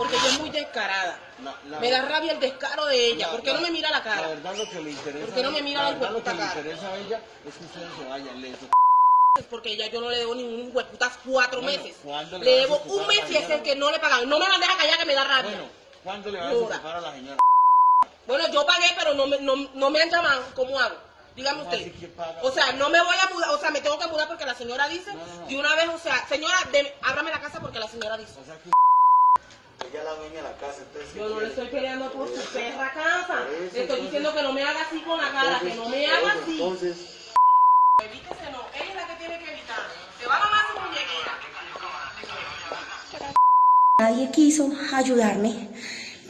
porque ella es muy descarada. me da rabia el descaro de ella. ¿Por qué no me mira la cara? La verdad lo que le interesa. ¿Por qué no me mira la, verdad, lo que cara? le interesa a ella es que ustedes se vayan lento. Porque ella yo no le debo ningún hueputas cuatro Bueno, meses. ¿cuándo le a debo un mes a la y es el que no le pagan. No me la deja callar que me da rabia. Bueno, ¿cuándo le vas a Joda. ocupar a la señora? Bueno, yo pagué, pero no me, no, no me han llamado. ¿Cómo hago? Dígame ¿Cómo usted. O sea, no me voy a mudar, o sea, me tengo que mudar porque la señora dice, No, no, no. de una vez, o sea, señora, de, ábrame la casa porque la señora dice. O sea que ella es la dueña de la casa, entonces. Yo no le estoy peleando por su perra casa. Le estoy entonces- diciendo que no me haga así con la cara, que no me haga así. Entonces, Evítese, no. Ella es la que tiene que evitar. Se va a mamar su muñequera. Nadie quiso ayudarme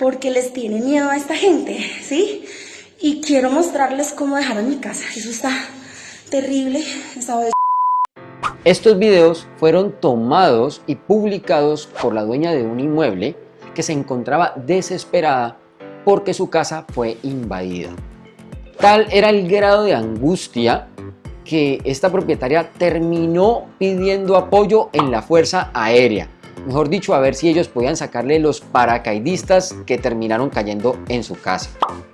porque les tiene miedo a esta gente, ¿sí? Y quiero mostrarles cómo dejaron mi casa. Eso está terrible. Esta vez Estos videos fueron tomados y publicados por la dueña de un inmueble que se encontraba desesperada porque su casa fue invadida. Tal era el grado de angustia que esta propietaria terminó pidiendo apoyo en la Fuerza Aérea. Mejor dicho, a ver si ellos podían sacarle los paracaidistas que terminaron cayendo en su casa.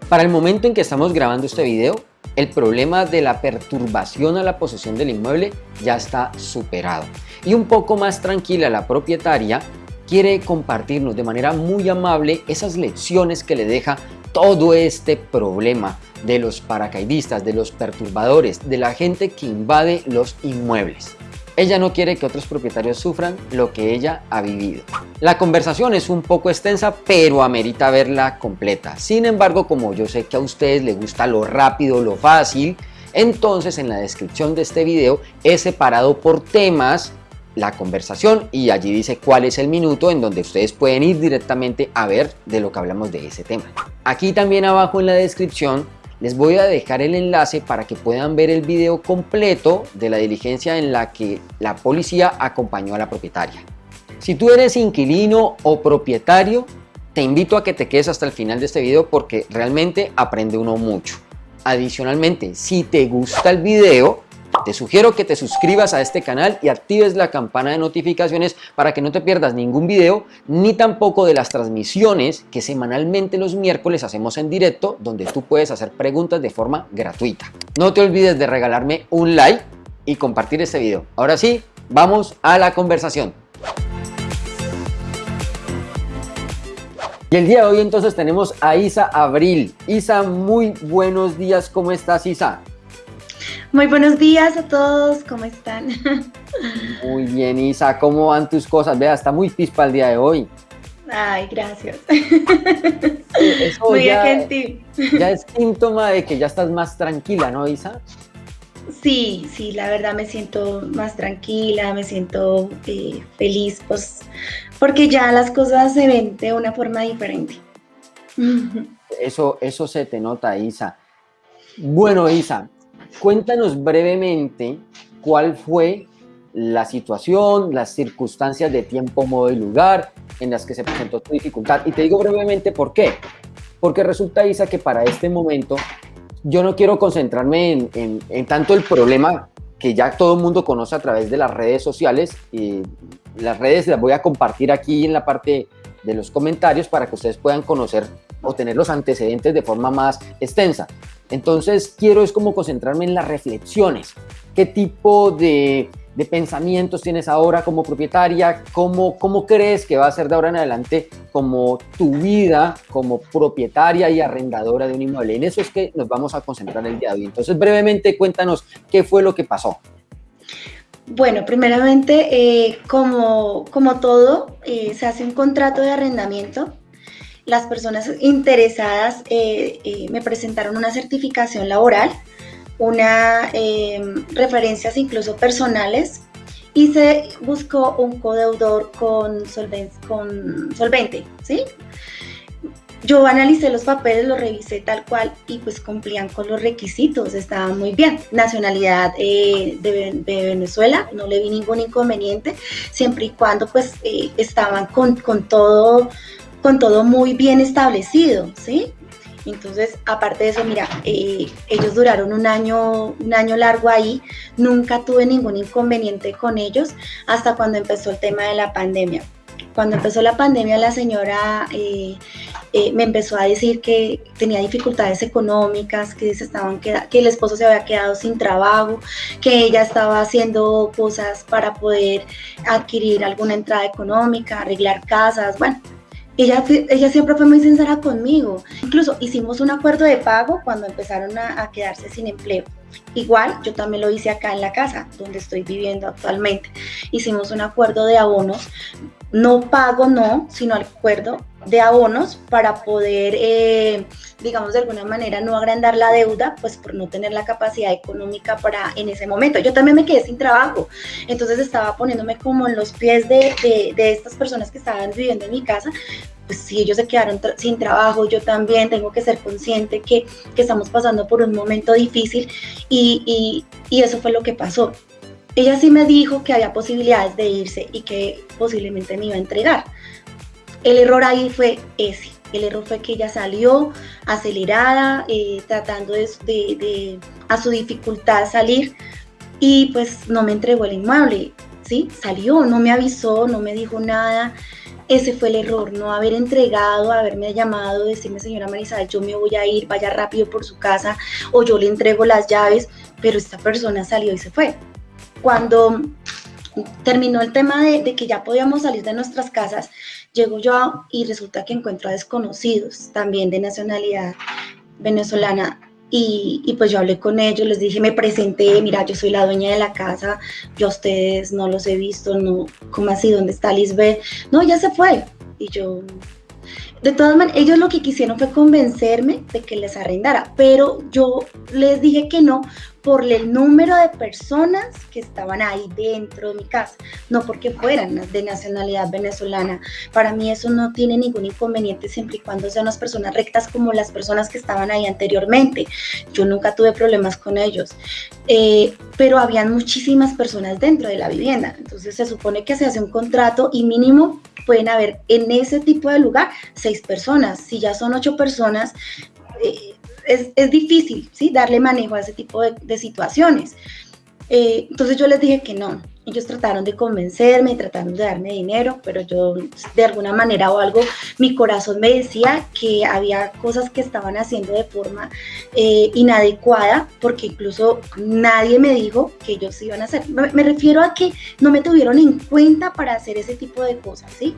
Para el momento en que estamos grabando este video, el problema de la perturbación a la posesión del inmueble ya está superado. Y un poco más tranquila la propietaria quiere compartirnos de manera muy amable esas lecciones que le deja todo este problema de los paracaidistas, de los perturbadores, de la gente que invade los inmuebles. Ella no quiere que otros propietarios sufran lo que ella ha vivido. La conversación es un poco extensa, pero amerita verla completa. Sin embargo, como yo sé que a ustedes les gusta lo rápido, lo fácil, entonces en la descripción de este video he separado por temas la conversación y allí dice cuál es el minuto en donde ustedes pueden ir directamente a ver de lo que hablamos de ese tema. Aquí también abajo en la descripción les voy a dejar el enlace para que puedan ver el video completo de la diligencia en la que la policía acompañó a la propietaria. Si tú eres inquilino o propietario, te invito a que te quedes hasta el final de este video porque realmente aprende uno mucho. Adicionalmente, si te gusta el video, te sugiero que te suscribas a este canal y actives la campana de notificaciones para que no te pierdas ningún video ni tampoco de las transmisiones que semanalmente los miércoles hacemos en directo donde tú puedes hacer preguntas de forma gratuita. No te olvides de regalarme un like y compartir este video. Ahora sí, vamos a la conversación. Y el día de hoy entonces tenemos a Isa Abril. Isa, muy buenos días. ¿Cómo estás, Isa? Muy buenos días a todos, ¿cómo están? Muy bien, Isa. ¿Cómo van tus cosas? Vea, está muy pispa el día de hoy. Ay, gracias. Eso Muy ya, gentil. ya es síntoma de que ya estás más tranquila, ¿no, Isa? Sí, sí, la verdad me siento más tranquila, me siento eh, feliz, pues, porque ya las cosas se ven de una forma diferente. Eso, eso se te nota, Isa. Bueno, Isa, cuéntanos brevemente cuál fue la situación, las circunstancias de tiempo, modo y lugar en las que se presentó tu dificultad. Y te digo brevemente por qué. Porque resulta, Isa, que para este momento yo no quiero concentrarme en, en- tanto el problema que ya todo el mundo conoce a través de las redes sociales. Y las redes las voy a compartir aquí en la parte de los comentarios para que ustedes puedan conocer o tener los antecedentes de forma más extensa. Entonces quiero es como concentrarme en las reflexiones. ¿Qué tipo de, de pensamientos tienes ahora como propietaria? ¿Cómo, ¿Cómo crees que va a ser de ahora en adelante como tu vida como propietaria y arrendadora de un inmueble? En eso es que nos vamos a concentrar el día de hoy. Entonces brevemente cuéntanos qué fue lo que pasó. Bueno, primeramente, eh, como, como todo, eh, se hace un contrato de arrendamiento. Las personas interesadas eh, eh, me presentaron una certificación laboral, una eh, referencias incluso personales y se buscó un codeudor con, con solvente, ¿sí? Yo analicé los papeles, los revisé tal cual y pues cumplían con los requisitos, estaban muy bien. Nacionalidad eh, de, Venezuela, no le vi ningún inconveniente, siempre y cuando pues estaban con, con, todo, con todo muy bien establecido, ¿sí? Entonces, aparte de eso, mira, eh, ellos duraron un año, un año largo ahí, nunca tuve ningún inconveniente con ellos hasta cuando empezó el tema de la pandemia. Cuando empezó la pandemia, la señora eh, eh, me empezó a decir que tenía dificultades económicas, que, se estaban que el esposo se había quedado sin trabajo, que ella estaba haciendo cosas para poder adquirir alguna entrada económica, arreglar casas, bueno. Ella, ella siempre fue muy sincera conmigo. Incluso hicimos un acuerdo de pago cuando empezaron a, a quedarse sin empleo. Igual, yo también lo hice acá en la casa donde estoy viviendo actualmente. Hicimos un acuerdo de abonos, no pago, no, sino acuerdo de abonos para poder, eh, digamos, de alguna manera no agrandar la deuda, pues por no tener la capacidad económica para en ese momento. Yo también me quedé sin trabajo, entonces estaba poniéndome como en los pies de, de, de estas personas que estaban viviendo en mi casa. Pues si ellos se quedaron sin trabajo, yo también tengo que ser consciente que, que estamos pasando por un momento difícil y, y, y eso fue lo que pasó. Ella sí me dijo que había posibilidades de irse y que posiblemente me iba a entregar. El error ahí fue ese. El error fue que ella salió acelerada, eh, tratando de, de- a su dificultad salir y pues no me entregó el inmueble, ¿sí? Salió, no me avisó, no me dijo nada. Ese fue el error, no haber entregado, haberme llamado, decirme, señora Marisabel, yo me voy a ir, vaya rápido por su casa o yo le entrego las llaves, pero esta persona salió y se fue. Cuando terminó el tema de, de que ya podíamos salir de nuestras casas, llego yo y resulta que encuentro a desconocidos, también de nacionalidad venezolana. Y, y pues yo hablé con ellos, les dije, me presenté, mira, yo soy la dueña de la casa, yo a ustedes no los he visto, no, ¿cómo así? ¿Dónde está Lisbeth? No, ya se fue. Y yo, de todas maneras, ellos lo que quisieron fue convencerme de que les arrendara, pero yo les dije que no por el número de personas que estaban ahí dentro de mi casa, no porque fueran de nacionalidad venezolana. Para mí eso no tiene ningún inconveniente siempre y cuando sean las personas rectas como las personas que estaban ahí anteriormente. Yo nunca tuve problemas con ellos, eh, pero habían muchísimas personas dentro de la vivienda. Entonces se supone que se hace un contrato y mínimo pueden haber en ese tipo de lugar seis personas. Si ya son ocho personas, eh, es, es, difícil ¿sí? darle manejo a ese tipo de, de situaciones. Eh, entonces yo les dije que no. Ellos trataron de convencerme, trataron de darme dinero, pero yo de alguna manera o algo, mi corazón me decía que había cosas que estaban haciendo de forma eh, inadecuada, porque incluso nadie me dijo que ellos iban a hacer. Me, me, refiero a que no me tuvieron en cuenta para hacer ese tipo de cosas, ¿sí?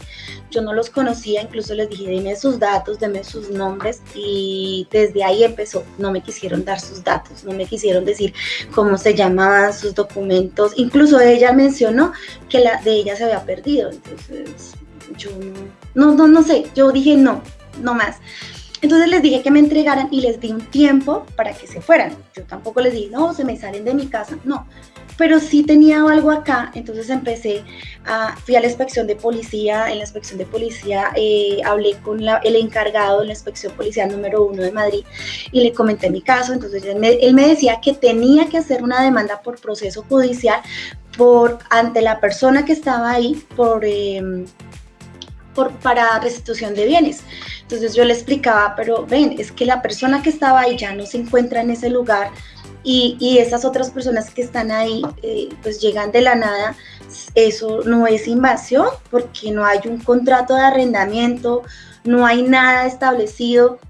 Yo no los conocía, incluso les dije, dime sus datos, deme sus nombres, y desde ahí empezó. No me quisieron dar sus datos, no me quisieron decir cómo se llamaban sus documentos, incluso ella mencionó que la de ella se había perdido, entonces yo no, no, no sé, yo dije no, no más. Entonces les dije que me entregaran y les di un tiempo para que se fueran. Yo tampoco les dije, no, se me salen de mi casa, no. Pero sí tenía algo acá, entonces empecé a, fui a la inspección de policía, en la inspección de policía eh, hablé con la, el encargado de la inspección policial número uno de Madrid y le comenté mi caso, entonces él me, él me decía que tenía que hacer una demanda por proceso judicial por, ante la persona que estaba ahí por... Eh, por, para restitución de bienes. Entonces yo le explicaba, pero ven, es que la persona que estaba ahí ya no se encuentra en ese lugar y, y esas otras personas que están ahí eh, pues llegan de la nada. Eso no es invasión porque no hay un contrato de arrendamiento, no hay nada establecido.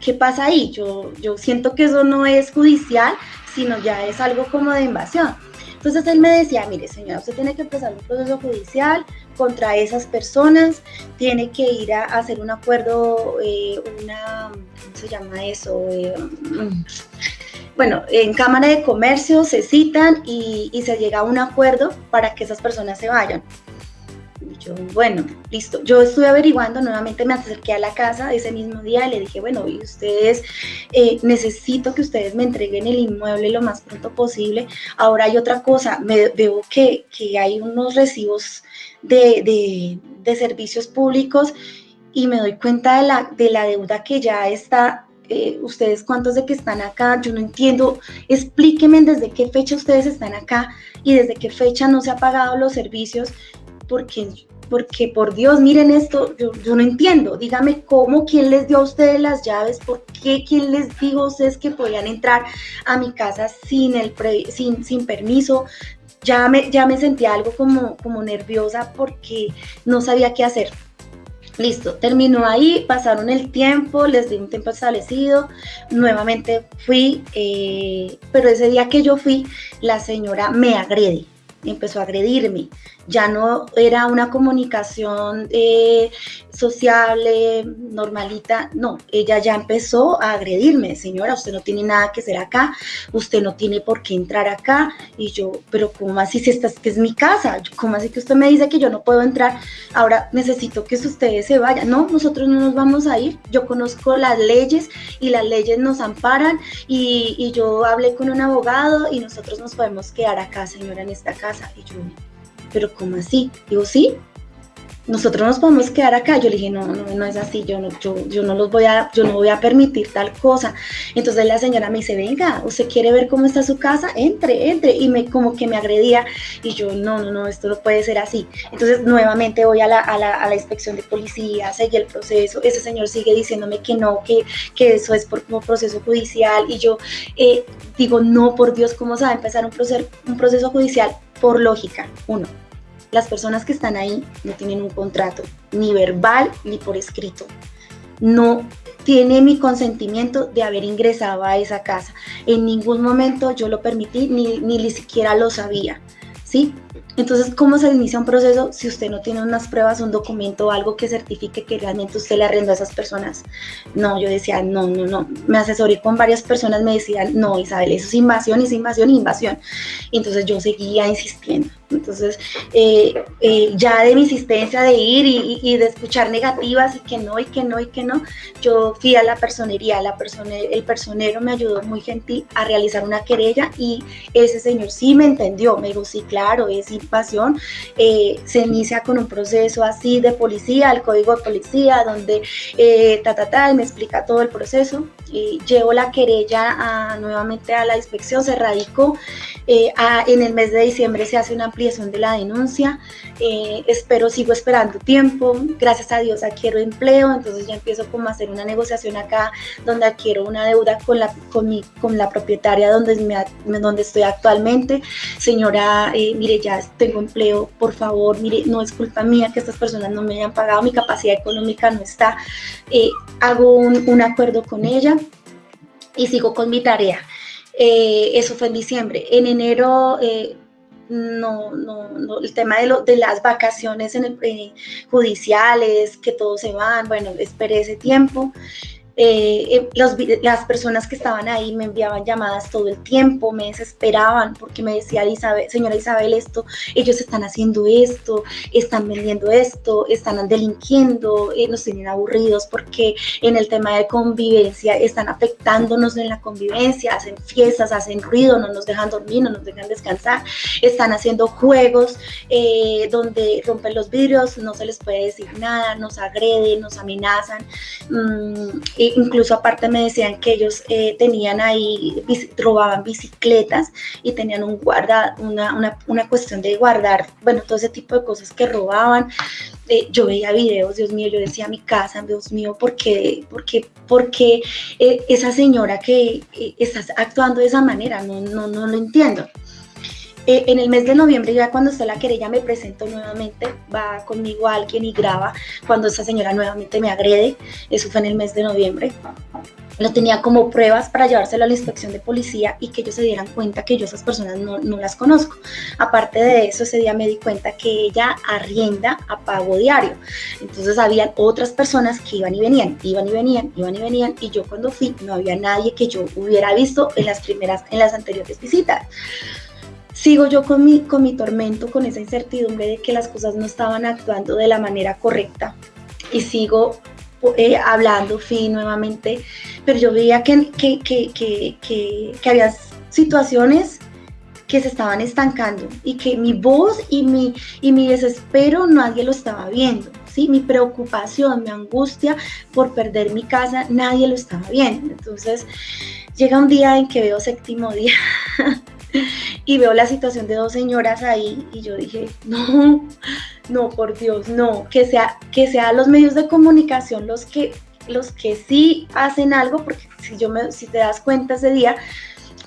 ¿Qué pasa ahí? Yo, yo siento que eso no es judicial, sino ya es algo como de invasión. Entonces él me decía, mire señora, usted tiene que empezar un proceso judicial contra esas personas, tiene que ir a, hacer un acuerdo, eh, una, ¿cómo se llama eso? Eh, bueno, en Cámara de Comercio se citan y, se llega a un acuerdo para que esas personas se vayan. Yo, bueno, listo. Yo estuve averiguando, nuevamente me acerqué a la casa ese mismo día y le dije, bueno, y ustedes, eh, necesito que ustedes me entreguen el inmueble lo más pronto posible. Ahora hay otra cosa, me veo que, hay unos recibos de, servicios públicos y me doy cuenta de la, de la deuda que ya está. Eh, ustedes cuántos de que están acá, yo no entiendo, explíquenme desde qué fecha ustedes están acá y desde qué fecha no se ha pagado los servicios, porque, porque por Dios, miren esto, yo, no entiendo, dígame cómo, quién les dio a ustedes las llaves, por qué, quién les dijo a ustedes que podían entrar a mi casa sin, el pre, sin, sin permiso, ya me, ya me sentía algo como, como nerviosa porque no sabía qué hacer. Listo, terminó ahí, pasaron el tiempo, les di un tiempo establecido, nuevamente fui, eh, pero ese día que yo fui, la señora me agrede, empezó a agredirme ya no era una comunicación eh, sociable, normalita, no, ella ya empezó a agredirme, señora, usted no tiene nada que hacer acá, usted no tiene por qué entrar acá, y yo, pero ¿cómo así si esta es mi casa? ¿Cómo así que usted me dice que yo no puedo entrar? Ahora necesito que ustedes se vayan, no, nosotros no nos vamos a ir, yo conozco las leyes y las leyes nos amparan y, y yo hablé con un abogado y nosotros nos podemos quedar acá, señora, en esta casa, y yo, pero ¿cómo así? Digo, sí, nosotros nos podemos quedar acá. Yo le dije, no, no, no es así, yo no, yo, yo no los voy a, yo no voy a permitir tal cosa. Entonces la señora me dice, venga, ¿usted quiere ver cómo está su casa? Entre, entre. Y me como que me agredía. Y yo, no, no, no, esto no puede ser así. Entonces nuevamente voy a la, a la, a la inspección de policía, seguí el proceso. Ese señor sigue diciéndome que no, que, que eso es por como proceso judicial. Y yo eh, digo, no, por Dios, ¿cómo se va a empezar un proceso, un proceso judicial? Por lógica, uno las personas que están ahí no tienen un contrato, ni verbal ni por escrito. No tiene mi consentimiento de haber ingresado a esa casa. En ningún momento yo lo permití, ni, ni siquiera lo sabía. ¿Sí? Entonces, ¿cómo se inicia un proceso si usted no tiene unas pruebas, un documento algo que certifique que realmente usted le arrendó a esas personas? No, yo decía, no, no, no. Me asesoré con varias personas, me decían, no, Isabel, eso es invasión, es invasión, invasión. Y entonces yo seguía insistiendo. Entonces, eh, eh, ya de mi insistencia de ir y, de escuchar negativas y que no, y que no, y que no, yo fui a la personería, la persone, el personero me ayudó muy gentil a realizar una querella y ese señor sí me entendió, me dijo, sí, claro, es invasión, eh, se inicia con un proceso así de policía, el código de policía, donde ta, ta, ta, me explica todo el proceso, y llevo la querella nuevamente a la inspección, se radicó, en el mes de diciembre se hace una ampliación de la denuncia. Eh, espero, sigo esperando tiempo. Gracias a Dios adquiero empleo, entonces ya empiezo como a hacer una negociación acá donde adquiero una deuda con la, con mi, con la propietaria donde, me, donde estoy actualmente. Señora, eh, mire, ya tengo empleo, por favor, mire, no es culpa mía que estas personas no me hayan pagado, mi capacidad económica no está. Eh, hago un, un acuerdo con ella y sigo con mi tarea. eso fue en diciembre. En enero no, no, no, el tema de, lo, de las vacaciones en el, eh, judiciales, que todos se van, bueno, esperé ese tiempo. Eh, eh, las personas que estaban ahí me enviaban llamadas todo el tiempo, me desesperaban porque me decía, Isabel, señora Isabel, esto, ellos están haciendo esto, están vendiendo esto, están delinquiendo, eh, nos tienen aburridos porque en el tema de convivencia están afectándonos en la convivencia, hacen fiestas, hacen ruido, no nos dejan dormir, no nos dejan descansar, están haciendo juegos donde rompen los vidrios, no se les puede decir nada, nos agreden, nos amenazan. Incluso aparte me decían que ellos eh, tenían ahí, robaban bicicletas y tenían un guarda, una, una, cuestión de guardar, bueno, todo ese tipo de cosas que robaban. Eh, yo veía videos, Dios mío, yo decía mi casa, Dios mío, ¿por qué, por qué, por qué eh, esa señora que está actuando de esa manera? No, no, no lo entiendo. En el mes de noviembre, ya cuando está la querella, me presento nuevamente, va conmigo alguien y graba cuando esa señora nuevamente me agrede. Eso fue en el mes de noviembre lo tenía como pruebas para llevárselo a la inspección de policía y que ellos se dieran cuenta que yo esas personas no, no, las conozco. Aparte de eso, ese día me di cuenta que ella arrienda a pago diario. Entonces habían otras personas que iban y venían, iban y venían, iban y venían y yo cuando fui no había nadie que yo hubiera visto en las primeras, en las anteriores visitas sigo yo con mi, con mi tormento, con esa incertidumbre de que las cosas no estaban actuando de la manera correcta y sigo eh, hablando, fui nuevamente, pero yo veía que, que, que, que, había situaciones que se estaban estancando y que mi voz y mi, y mi desespero nadie lo estaba viendo. ¿sí? Mi preocupación, mi angustia por perder mi casa, nadie lo estaba viendo. Entonces llega un día en que veo séptimo día y veo la situación de dos señoras ahí y yo dije, no, no, por Dios, no, que sea, que sean los medios de comunicación los que, los que sí hacen algo, porque si, yo me, si te das cuenta ese día,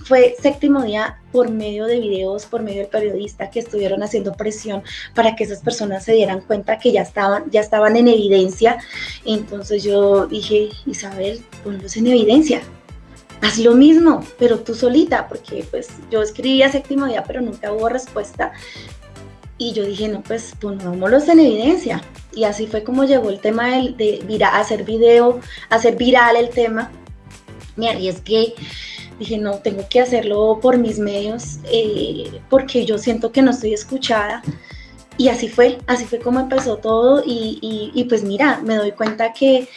fue séptimo día por medio de videos, por medio del periodista que estuvieron haciendo presión para que esas personas se dieran cuenta que ya estaban, ya estaban en evidencia. Entonces yo dije, Isabel, ponlos en evidencia. Haz lo mismo, pero tú solita, porque pues yo escribía séptimo día, pero nunca hubo respuesta. Y yo dije, no, pues pongámoslos en evidencia. Y así fue como llegó el tema de, hacer video, hacer viral el tema. Me arriesgué, dije, no, tengo que hacerlo por mis medios, eh, porque yo siento que no estoy escuchada. Y así fue, así fue como empezó todo. Y, y pues mira, me doy cuenta que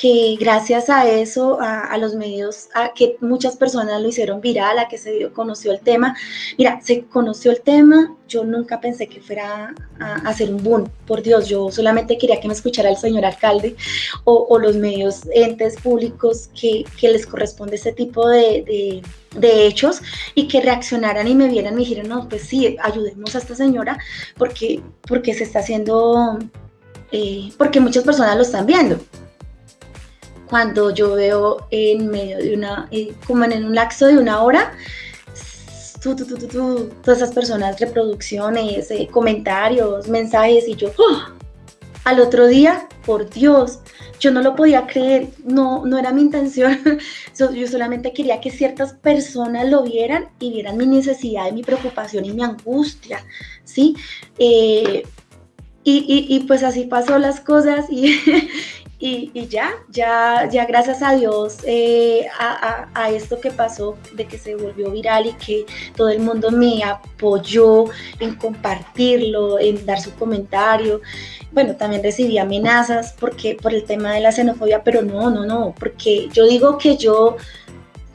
que gracias a eso, a, los medios, a que muchas personas lo hicieron viral, a que se dio, conoció el tema. Mira, se conoció el tema, yo nunca pensé que fuera a, hacer un boom, por Dios, yo solamente quería que me escuchara el señor alcalde o, los medios, entes públicos que, les corresponde este tipo de, hechos y que reaccionaran y me vieran y me dijeron, no, pues sí, ayudemos a esta señora porque, porque se está haciendo, eh, porque muchas personas lo están viendo cuando yo veo en medio de una, eh, como en un lapso de una hora, todas esas personas, reproducciones, eh, comentarios, mensajes, y yo, ¡oh! al otro día, por Dios, yo no lo podía creer, no, no era mi intención, yo solamente quería que ciertas personas lo vieran y vieran mi necesidad y mi preocupación y mi angustia, ¿sí? Eh, y, y, pues así pasó las cosas y, y, ya, ya, ya gracias a Dios eh, a, esto que pasó, de que se volvió viral y que todo el mundo me apoyó en compartirlo, en dar su comentario. Bueno, también recibí amenazas porque por el tema de la xenofobia, pero no, no, no, porque yo digo que yo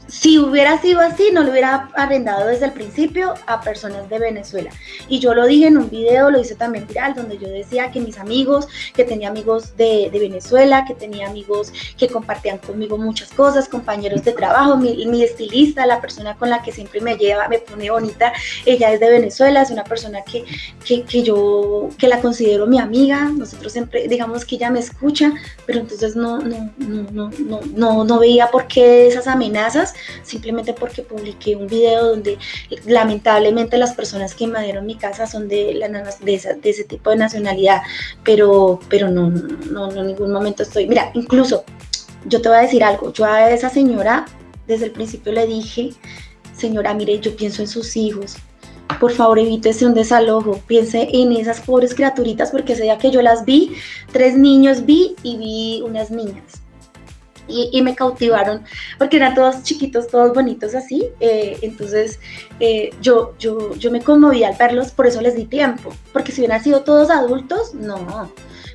si hubiera sido así, no lo hubiera arrendado desde el principio a personas de Venezuela. Y yo lo dije en un video, lo hice también viral, donde yo decía que mis amigos, que tenía amigos de, Venezuela, que tenía amigos que compartían conmigo muchas cosas, compañeros de trabajo, mi, estilista, la persona con la que siempre me lleva, me pone bonita, ella es de Venezuela, es una persona que, que, yo, que la considero mi amiga, nosotros siempre, digamos que ella me escucha, pero entonces no, no, no, no, no, no, no veía por qué esas amenazas simplemente porque publiqué un video donde lamentablemente las personas que invadieron mi casa son de, la, de, ese tipo de nacionalidad, pero, pero no, no, en ningún momento estoy, mira, incluso yo te voy a decir algo, yo a esa señora desde el principio le dije, señora, mire, yo pienso en sus hijos, por favor evítese un desalojo, piense en esas pobres criaturitas porque ese día que yo las vi, tres niños vi y vi unas niñas y, me cautivaron porque eran todos chiquitos, todos bonitos así. Eh, entonces eh, yo, yo, yo me conmoví al verlos, por eso les di tiempo, porque si hubieran sido todos adultos, no.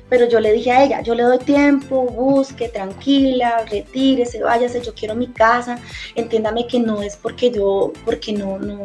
Pero yo le dije a ella, yo le doy tiempo, busque, tranquila, retírese, váyase, yo quiero mi casa, entiéndame que no es porque yo, porque no, no,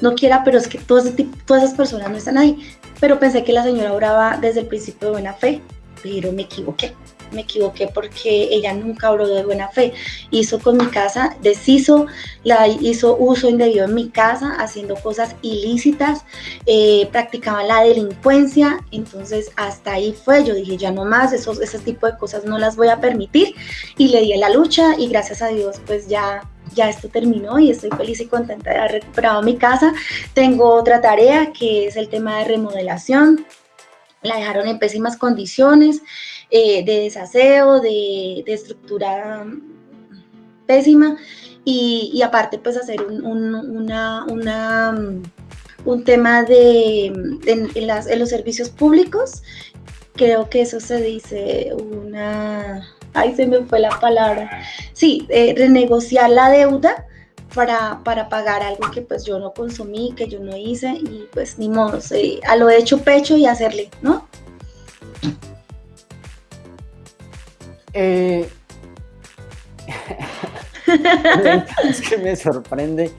no quiera, pero es que todas, todas esas personas no están ahí. Pero pensé que la señora oraba desde el principio de buena fe, pero me equivoqué me equivoqué porque ella nunca habló de buena fe. Hizo con mi casa, deshizo, la hizo uso indebido en mi casa, haciendo cosas ilícitas, eh, practicaba la delincuencia, entonces hasta ahí fue, yo dije ya no más, esos, ese tipo de cosas no las voy a permitir y le di a la lucha y gracias a Dios pues ya ya esto terminó y estoy feliz y contenta de haber recuperado mi casa. Tengo otra tarea que es el tema de remodelación. La dejaron en pésimas condiciones. Eh, de desaseo, de, estructura pésima y, aparte pues hacer un, una, un tema de, en, los servicios públicos, creo que eso se dice una, ay se me fue la palabra, sí, eh, renegociar la deuda para, para, pagar algo que pues yo no consumí, que yo no hice y pues ni modo, a lo hecho pecho y hacerle, ¿no? Eh, es que me sorprende.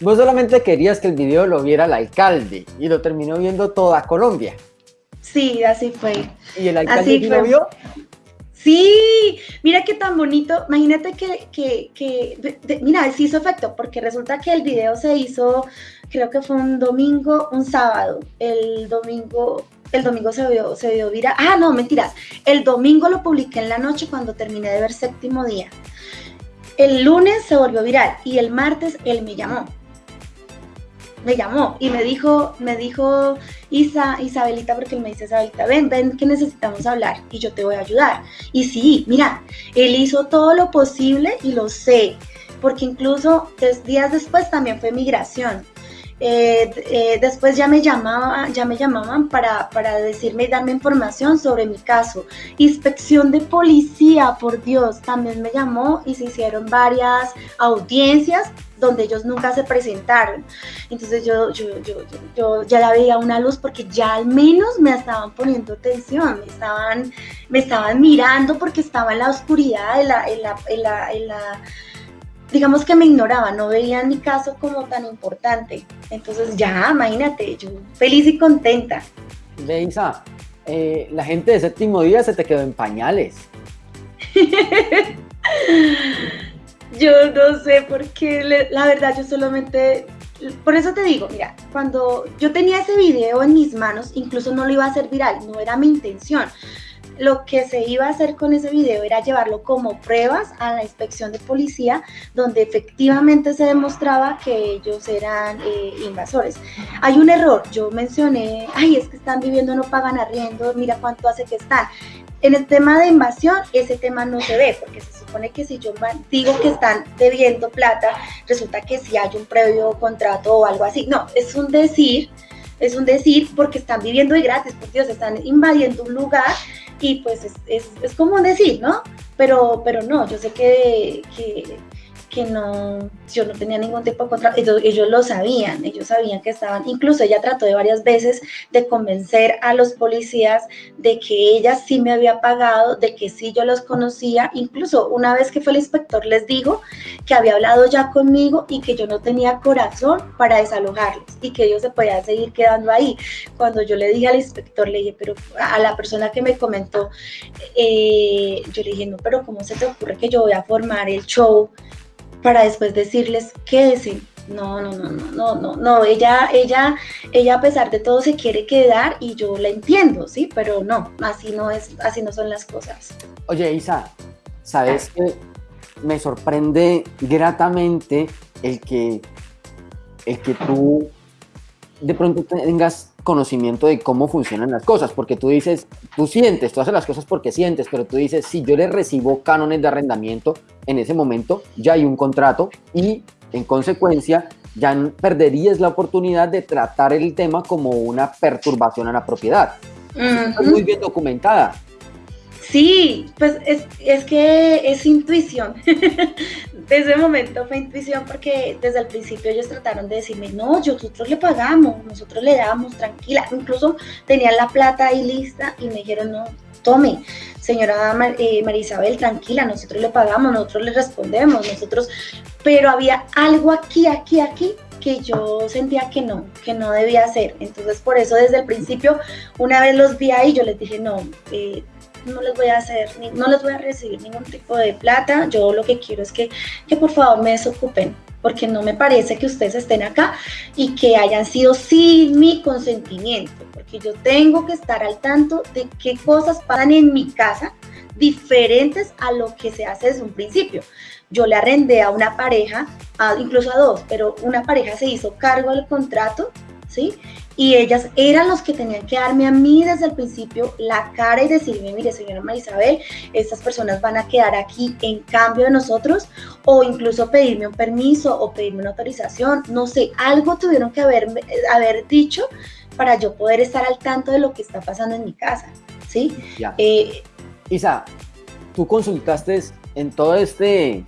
Vos solamente querías que el video lo viera el alcalde y lo terminó viendo toda Colombia. Sí, así fue. ¿Y el alcalde lo vio? Sí, mira qué tan bonito. Imagínate que, que, que mira, sí hizo efecto, porque resulta que el video se hizo, creo que fue un domingo, un sábado. El domingo el domingo se vio, se viral. Ah, no, mentiras. El domingo lo publiqué en la noche cuando terminé de ver séptimo día. el lunes se volvió viral y el martes él me llamó. Me llamó y me dijo, me dijo Isa, Isabelita, porque él me dice Isabelita, ven, ven que necesitamos hablar y yo te voy a ayudar. Y sí, mira, él hizo todo lo posible y lo sé, porque incluso tres días después también fue migración. Eh, eh, después ya me, llamaba, ya me llamaban para, para decirme y darme información sobre mi caso. Inspección de policía, por Dios, también me llamó y se hicieron varias audiencias donde ellos nunca se presentaron. Entonces yo, yo, yo, yo, ya veía una luz porque ya al menos me estaban poniendo atención, me estaban, me estaban mirando porque estaba en la oscuridad, la, la, la, en la digamos que me ignoraba, no veían mi caso como tan importante. Entonces ya, imagínate, yo feliz y contenta. Beisa, eh, la gente de séptimo día se te quedó en pañales. yo no sé por qué, la verdad yo solamente, por eso te digo, mira, cuando yo tenía ese video en mis manos, incluso no lo iba a hacer viral, no era mi intención lo que se iba a hacer con ese video era llevarlo como pruebas a la inspección de policía, donde efectivamente se demostraba que ellos eran eh, invasores. Hay un error, yo mencioné, ay, es que están viviendo, no pagan arriendo, mira cuánto hace que están. En el tema de invasión, ese tema no se ve, porque se supone que si yo digo que están debiendo plata, resulta que si hay un previo contrato o algo así. No, es un decir, es un decir porque están viviendo de gratis, por Dios, están invadiendo un lugar y pues es, es, es como decir, ¿no? Pero, pero no, yo sé que, que, que no, yo no tenía ningún tipo de contrato, ellos, lo sabían, ellos sabían que estaban, incluso ella trató de varias veces de convencer a los policías de que ella sí me había pagado, de que sí yo los conocía, incluso una vez que fue el inspector les dijo que había hablado ya conmigo y que yo no tenía corazón para desalojarlos y que ellos se podían seguir quedando ahí. Cuando yo le dije al inspector, le dije, pero a la persona que me comentó, eh, yo le dije, no, pero ¿cómo se te ocurre que yo voy a formar el show? Para después decirles, quédese. No, no, no, no, no, no, no, ella, ella, ella a pesar de todo se quiere quedar y yo la entiendo, sí, pero no, así no es, así no son las cosas. Oye, Isa, ¿sabes que me sorprende gratamente el que, el que tú de pronto tengas conocimiento de cómo funcionan las cosas, porque tú dices, tú sientes, tú haces las cosas porque sientes, pero tú dices, si yo le recibo cánones de arrendamiento, en ese momento ya hay un contrato y en consecuencia ya perderías la oportunidad de tratar el tema como una perturbación a la propiedad. Uh muy bien documentada. Sí, pues es, es que es intuición. desde ese momento fue intuición porque desde el principio ellos trataron de decirme, no, nosotros le pagamos, nosotros le damos, tranquila. Incluso tenían la plata ahí lista y me dijeron, no, tome, señora eh, María Isabel, tranquila, nosotros le pagamos, nosotros le respondemos, nosotros, pero había algo aquí, aquí, aquí que yo sentía que no, que no debía hacer. Entonces por eso desde el principio, una vez los vi ahí, yo les dije, no, eh, no les voy a hacer, no les voy a recibir ningún tipo de plata, yo lo que quiero es que, que por favor me desocupen, porque no me parece que ustedes estén acá y que hayan sido sin mi consentimiento, porque yo tengo que estar al tanto de qué cosas pasan en mi casa diferentes a lo que se hace desde un principio. Yo le arrendé a una pareja, incluso a dos, pero una pareja se hizo cargo del contrato, ¿sí? Y ellas eran los que tenían que darme a mí desde el principio la cara y decirme, mire señora Marisabel, estas personas van a quedar aquí en cambio de nosotros o incluso pedirme un permiso o pedirme una autorización, no sé, algo tuvieron que haber, haber dicho para yo poder estar al tanto de lo que está pasando en mi casa, ¿sí? Eh, Isa, tú consultaste en todo este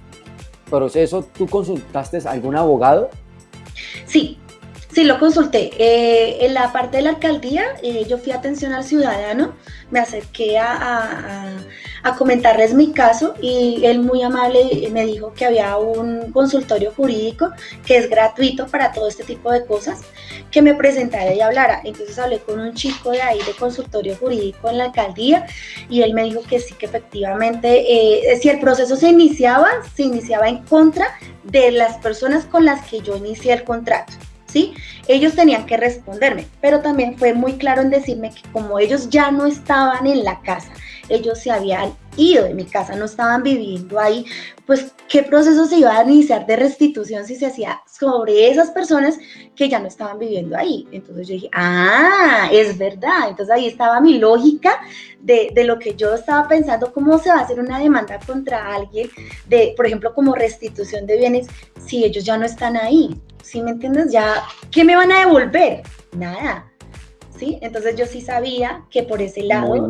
proceso, ¿tú consultaste a algún abogado? Sí, Sí, lo consulté. Eh, en la parte de la alcaldía, eh, yo fui a atención al ciudadano, me acerqué a, a, comentarles mi caso y él muy amable me dijo que había un consultorio jurídico que es gratuito para todo este tipo de cosas, que me presentara y hablara. Entonces hablé con un chico de ahí de consultorio jurídico en la alcaldía y él me dijo que sí, que efectivamente, eh, si el proceso se iniciaba, se iniciaba en contra de las personas con las que yo inicié el contrato. ¿Sí? Ellos tenían que responderme, pero también fue muy claro en decirme que como ellos ya no estaban en la casa, ellos se habían ido de mi casa, no estaban viviendo ahí, pues qué proceso se iba a iniciar de restitución si se hacía sobre esas personas que ya no estaban viviendo ahí. Entonces yo dije, ah, es verdad. Entonces ahí estaba mi lógica de, de lo que yo estaba pensando, cómo se va a hacer una demanda contra alguien de, por ejemplo, como restitución de bienes si ellos ya no están ahí. ¿Sí me entiendes? Ya, ¿qué me van a devolver? Nada. ¿Sí? Entonces yo sí sabía que por ese lado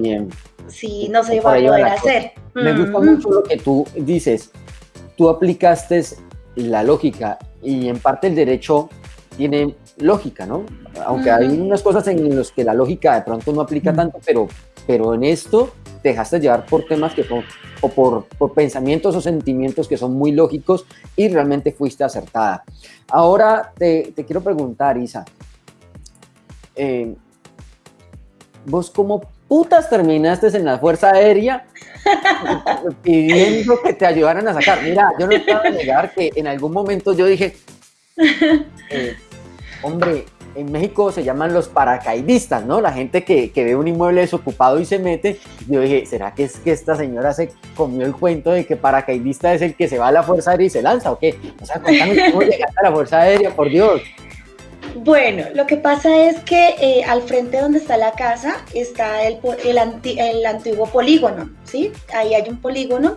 sí no se iba a poder hacer. Me gusta Mm. mucho lo que tú dices. Tú aplicaste la lógica y en parte el derecho tiene lógica, ¿no? Aunque hay unas cosas en las que la lógica de pronto no aplica tanto, pero, pero en esto te dejaste llevar por temas que son, o por, por pensamientos o sentimientos que son muy lógicos y realmente fuiste acertada. Ahora te, te quiero preguntar, Isa, eh, ¿vos cómo putas terminaste en la Fuerza Aérea pidiendo que te ayudaran a sacar? Mira, yo no voy a negar que en algún momento yo dije, eh, hombre, en México se llaman los paracaidistas, ¿no? La gente que, que ve un inmueble desocupado y se mete. Yo dije, ¿será que es que esta señora se comió el cuento de que paracaidista es el que se va a la Fuerza Aérea y se lanza o qué? O sea, contame cómo llegaste a la Fuerza Aérea, por Dios. Bueno, lo que pasa es que eh, al frente donde está la casa está el, el, anti- el antiguo polígono, ¿sí? Ahí hay un polígono.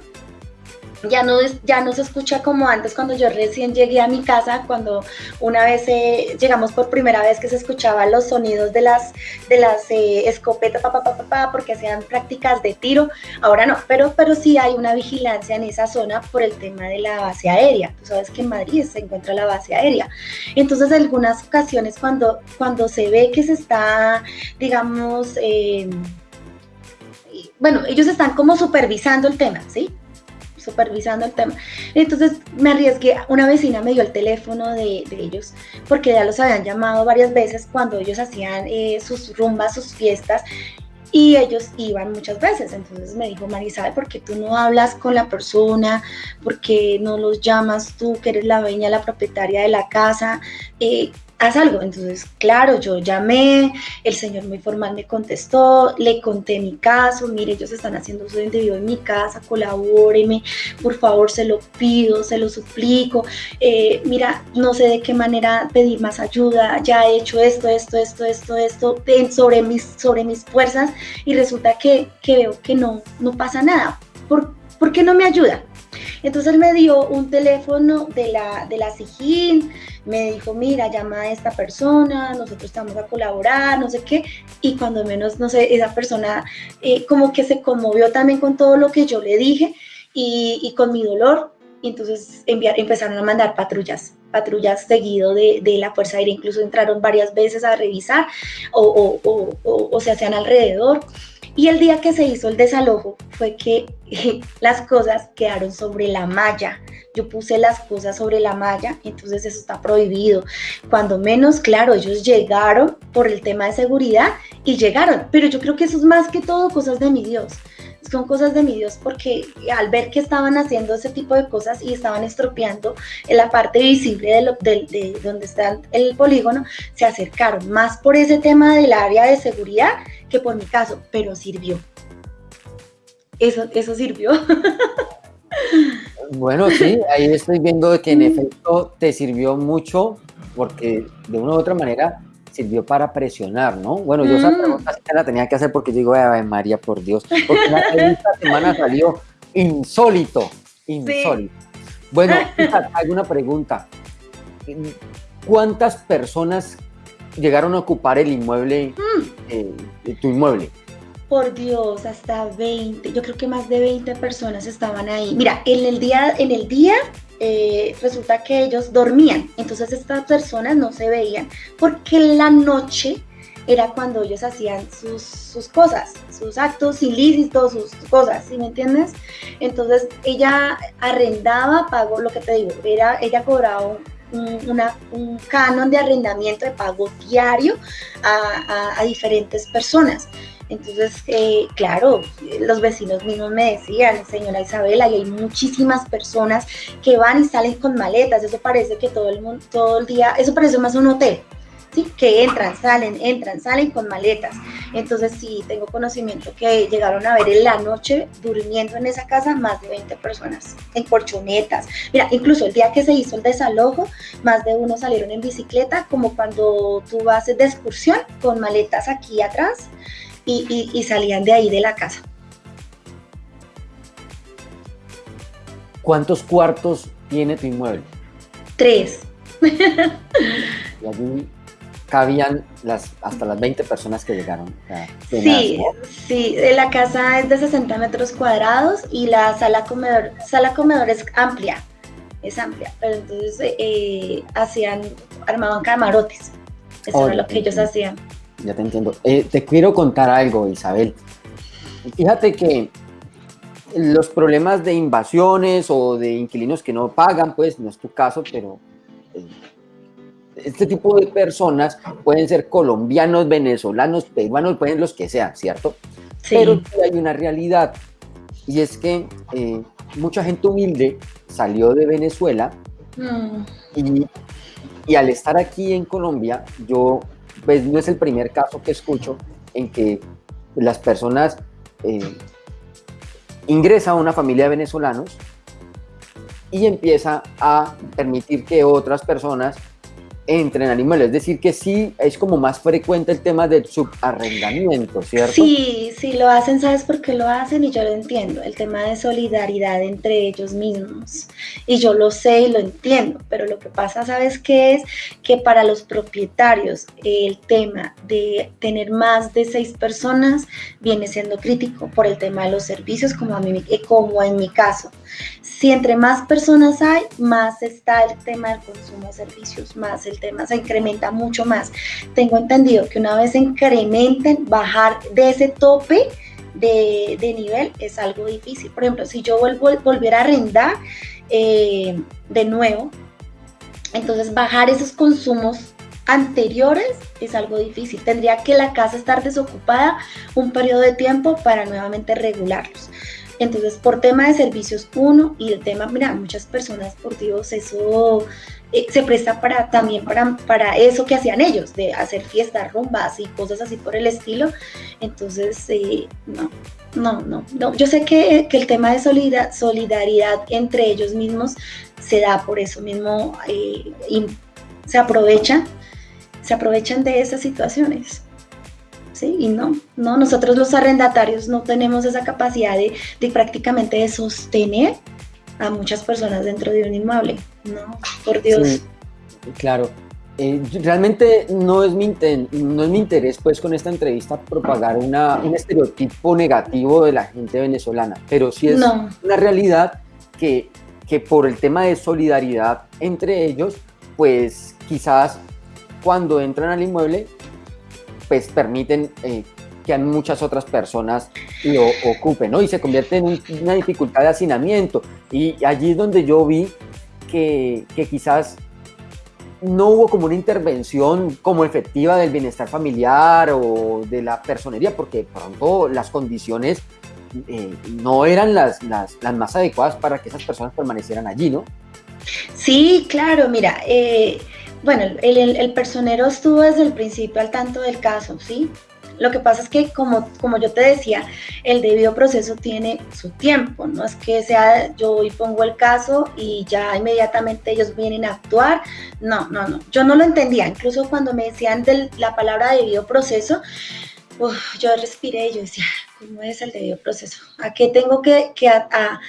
Ya no, ya no se escucha como antes cuando yo recién llegué a mi casa, cuando una vez eh, llegamos por primera vez que se escuchaban los sonidos de las, de las eh, escopetas, pa, pa, pa, porque hacían prácticas de tiro. Ahora no, pero, pero sí hay una vigilancia en esa zona por el tema de la base aérea. Tú sabes que en Madrid se encuentra la base aérea. Entonces, en algunas ocasiones cuando, cuando se ve que se está, digamos, eh, bueno, ellos están como supervisando el tema, ¿sí? Supervisando el tema. Entonces me arriesgué, una vecina me dio el teléfono de, ellos porque ya los habían llamado varias veces cuando ellos hacían eh, sus rumbas, sus fiestas y ellos iban muchas veces. Entonces me dijo, Marisabel, ¿por qué tú no hablas con la persona? ¿Por qué no los llamas tú, que eres la dueña, la propietaria de la casa? Eh, haz algo. Entonces, claro, yo llamé, el señor muy formal me contestó, le conté mi caso, mire, ellos están haciendo uso indebido en mi casa, colabóreme, por favor, se lo pido, se lo suplico, eh, mira, no sé de qué manera pedir más ayuda, ya he hecho esto, esto, esto, esto, esto, sobre, mis, sobre mis fuerzas y resulta que, que veo que no, no pasa nada. ¿Por, ¿por qué no me ayuda? Entonces él me dio un teléfono de la, de la SIGIN, me dijo, mira, llama a esta persona, nosotros te vamos a colaborar, no sé qué, y cuando menos, no sé, esa persona eh, como que se conmovió también con todo lo que yo le dije y, y con mi dolor, y entonces enviar, empezaron a mandar patrullas, patrullas seguido de, de la Fuerza Aérea, incluso entraron varias veces a revisar o, o, o, o, se hacían alrededor. Y el día que se hizo el desalojo fue que las cosas quedaron sobre la malla. Yo puse las cosas sobre la malla, entonces eso está prohibido. Cuando menos, claro, ellos llegaron por el tema de seguridad y llegaron, pero yo creo que eso es más que todo cosas de mi Dios. Son cosas de mi Dios porque al ver que estaban haciendo ese tipo de cosas y estaban estropeando en la parte visible de, lo, de donde está el polígono, se acercaron más por ese tema del área de seguridad que por mi caso, pero sirvió. Eso, eso sirvió. Bueno, sí, ahí estoy viendo que en efecto te sirvió mucho porque de una u otra manera sirvió para presionar, ¿no? Bueno, yo esa Mm. pregunta sí te la tenía que hacer porque yo digo, Ave María, por Dios, porque la- esta semana salió insólito, insólito. Bueno, Isa, alguna pregunta. ¿Cuántas personas llegaron a ocupar el inmueble, eh, tu inmueble? Por Dios, hasta 20, yo creo que más de 20 personas estaban ahí. Mira, en el día, en el día eh, resulta que ellos dormían, entonces estas personas no se veían porque la noche era cuando ellos hacían sus, sus cosas, sus actos ilícitos, sus cosas, ¿sí me entiendes? Entonces ella arrendaba, pagó lo que te digo, era, ella cobraba un canon de arrendamiento de pago diario a diferentes personas. Entonces, eh, claro, los vecinos mismos me decían, señora Isabela, y hay muchísimas personas que van y salen con maletas, eso parece que todo el mundo, todo el día, eso parece más un hotel, ¿sí? Que entran, salen, entran, salen con maletas. Entonces sí, tengo conocimiento que llegaron a ver en la noche durmiendo en esa casa más de 20 personas, en colchonetas. Mira, incluso el día que se hizo el desalojo, más de uno salieron en bicicleta, como cuando tú vas de excursión con maletas aquí atrás y, y salían de ahí de la casa. ¿Cuántos cuartos tiene tu inmueble? Tres. Y allí cabían las, hasta las 20 personas que llegaron. Sí, sí, eh, la casa es de 60 metros cuadrados y la sala comedor, sala comedor es amplia, es amplia, pero entonces eh, hacían, armaban camarotes, eso Oh, era lo que ellos hacían. Ya te entiendo. Eh, te quiero contar algo, Isabel. Fíjate que los problemas de invasiones o de inquilinos que no pagan, pues no es tu caso, pero eh, este tipo de personas pueden ser colombianos, venezolanos, peruanos, pueden los que sean, ¿cierto? Sí, Pero hay una realidad y es que eh, mucha gente humilde salió de Venezuela Mm, y, y al estar aquí en Colombia, yo, pues no es el primer caso que escucho en que las personas eh, ingresa a una familia de venezolanos y empieza a permitir que otras personas entren al inmueble. Es decir, que sí es como más frecuente el tema del subarrendamiento, ¿cierto? Sí, sí, lo hacen, ¿sabes por qué lo hacen? Y yo lo entiendo, el tema de solidaridad entre ellos mismos. Y yo lo sé y lo entiendo, pero lo que pasa, ¿sabes qué es? Que para los propietarios el tema de tener más de seis personas viene siendo crítico por el tema de los servicios, como, a mí, eh, como en mi caso. Si entre más personas hay, más está el tema del consumo de servicios, más el tema se incrementa mucho más. Tengo entendido que una vez incrementen, bajar de ese tope de, de nivel es algo difícil. Por ejemplo, si yo vuelvo, volviera a arrendar eh, de nuevo, entonces bajar esos consumos anteriores es algo difícil. Tendría que la casa estar desocupada un periodo de tiempo para nuevamente regularlos. Entonces, por tema de servicios, uno, y el tema, mira, muchas personas, por Dios, eso eh, se presta para también para, para eso que hacían ellos, de hacer fiestas, rumbas y cosas así por el estilo. Entonces, eh, no, no, no, no. Yo sé que, que el tema de solida- solidaridad entre ellos mismos se da por eso mismo, eh, y se aprovechan, se aprovechan de esas situaciones. Sí, y no, no, nosotros los arrendatarios no tenemos esa capacidad de, de prácticamente de sostener a muchas personas dentro de un inmueble. No, por Dios. Sí, claro. Eh, realmente no es, mi inten- no es mi interés, pues, con esta entrevista propagar una, un estereotipo negativo de la gente venezolana, pero sí es No, una realidad que, que por el tema de solidaridad entre ellos, pues quizás cuando entran al inmueble, pues permiten eh, que muchas otras personas lo ocupen, ¿no? Y se convierte en un- una dificultad de hacinamiento. Y allí es donde yo vi que, que quizás no hubo como una intervención como efectiva del bienestar familiar o de la personería, porque pronto las condiciones eh, no eran las, las, las más adecuadas para que esas personas permanecieran allí, ¿no? Sí, claro, mira, eh, bueno, el, personero estuvo desde el principio al tanto del caso, ¿sí? Lo que pasa es que, como, como yo te decía, el debido proceso tiene su tiempo, no es que sea yo hoy pongo el caso y ya inmediatamente ellos vienen a actuar, no, no, no, yo no lo entendía, incluso cuando me decían de la palabra debido proceso, yo respiré y yo decía, ¿cómo es el debido proceso? ¿A qué tengo que, que a-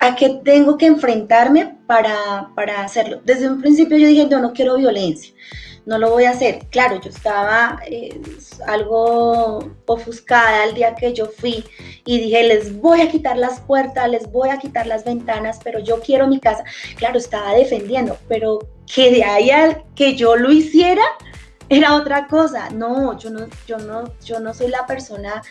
a qué tengo que enfrentarme para, para hacerlo. Desde un principio yo dije, yo no quiero violencia, no lo voy a hacer. Claro, yo estaba eh, algo ofuscada el día que yo fui y dije, les voy a quitar las puertas, les voy a quitar las ventanas, pero yo quiero mi casa. Claro, estaba defendiendo, pero que de ahí al que yo lo hiciera era otra cosa. No, yo no, yo no, yo no soy la persona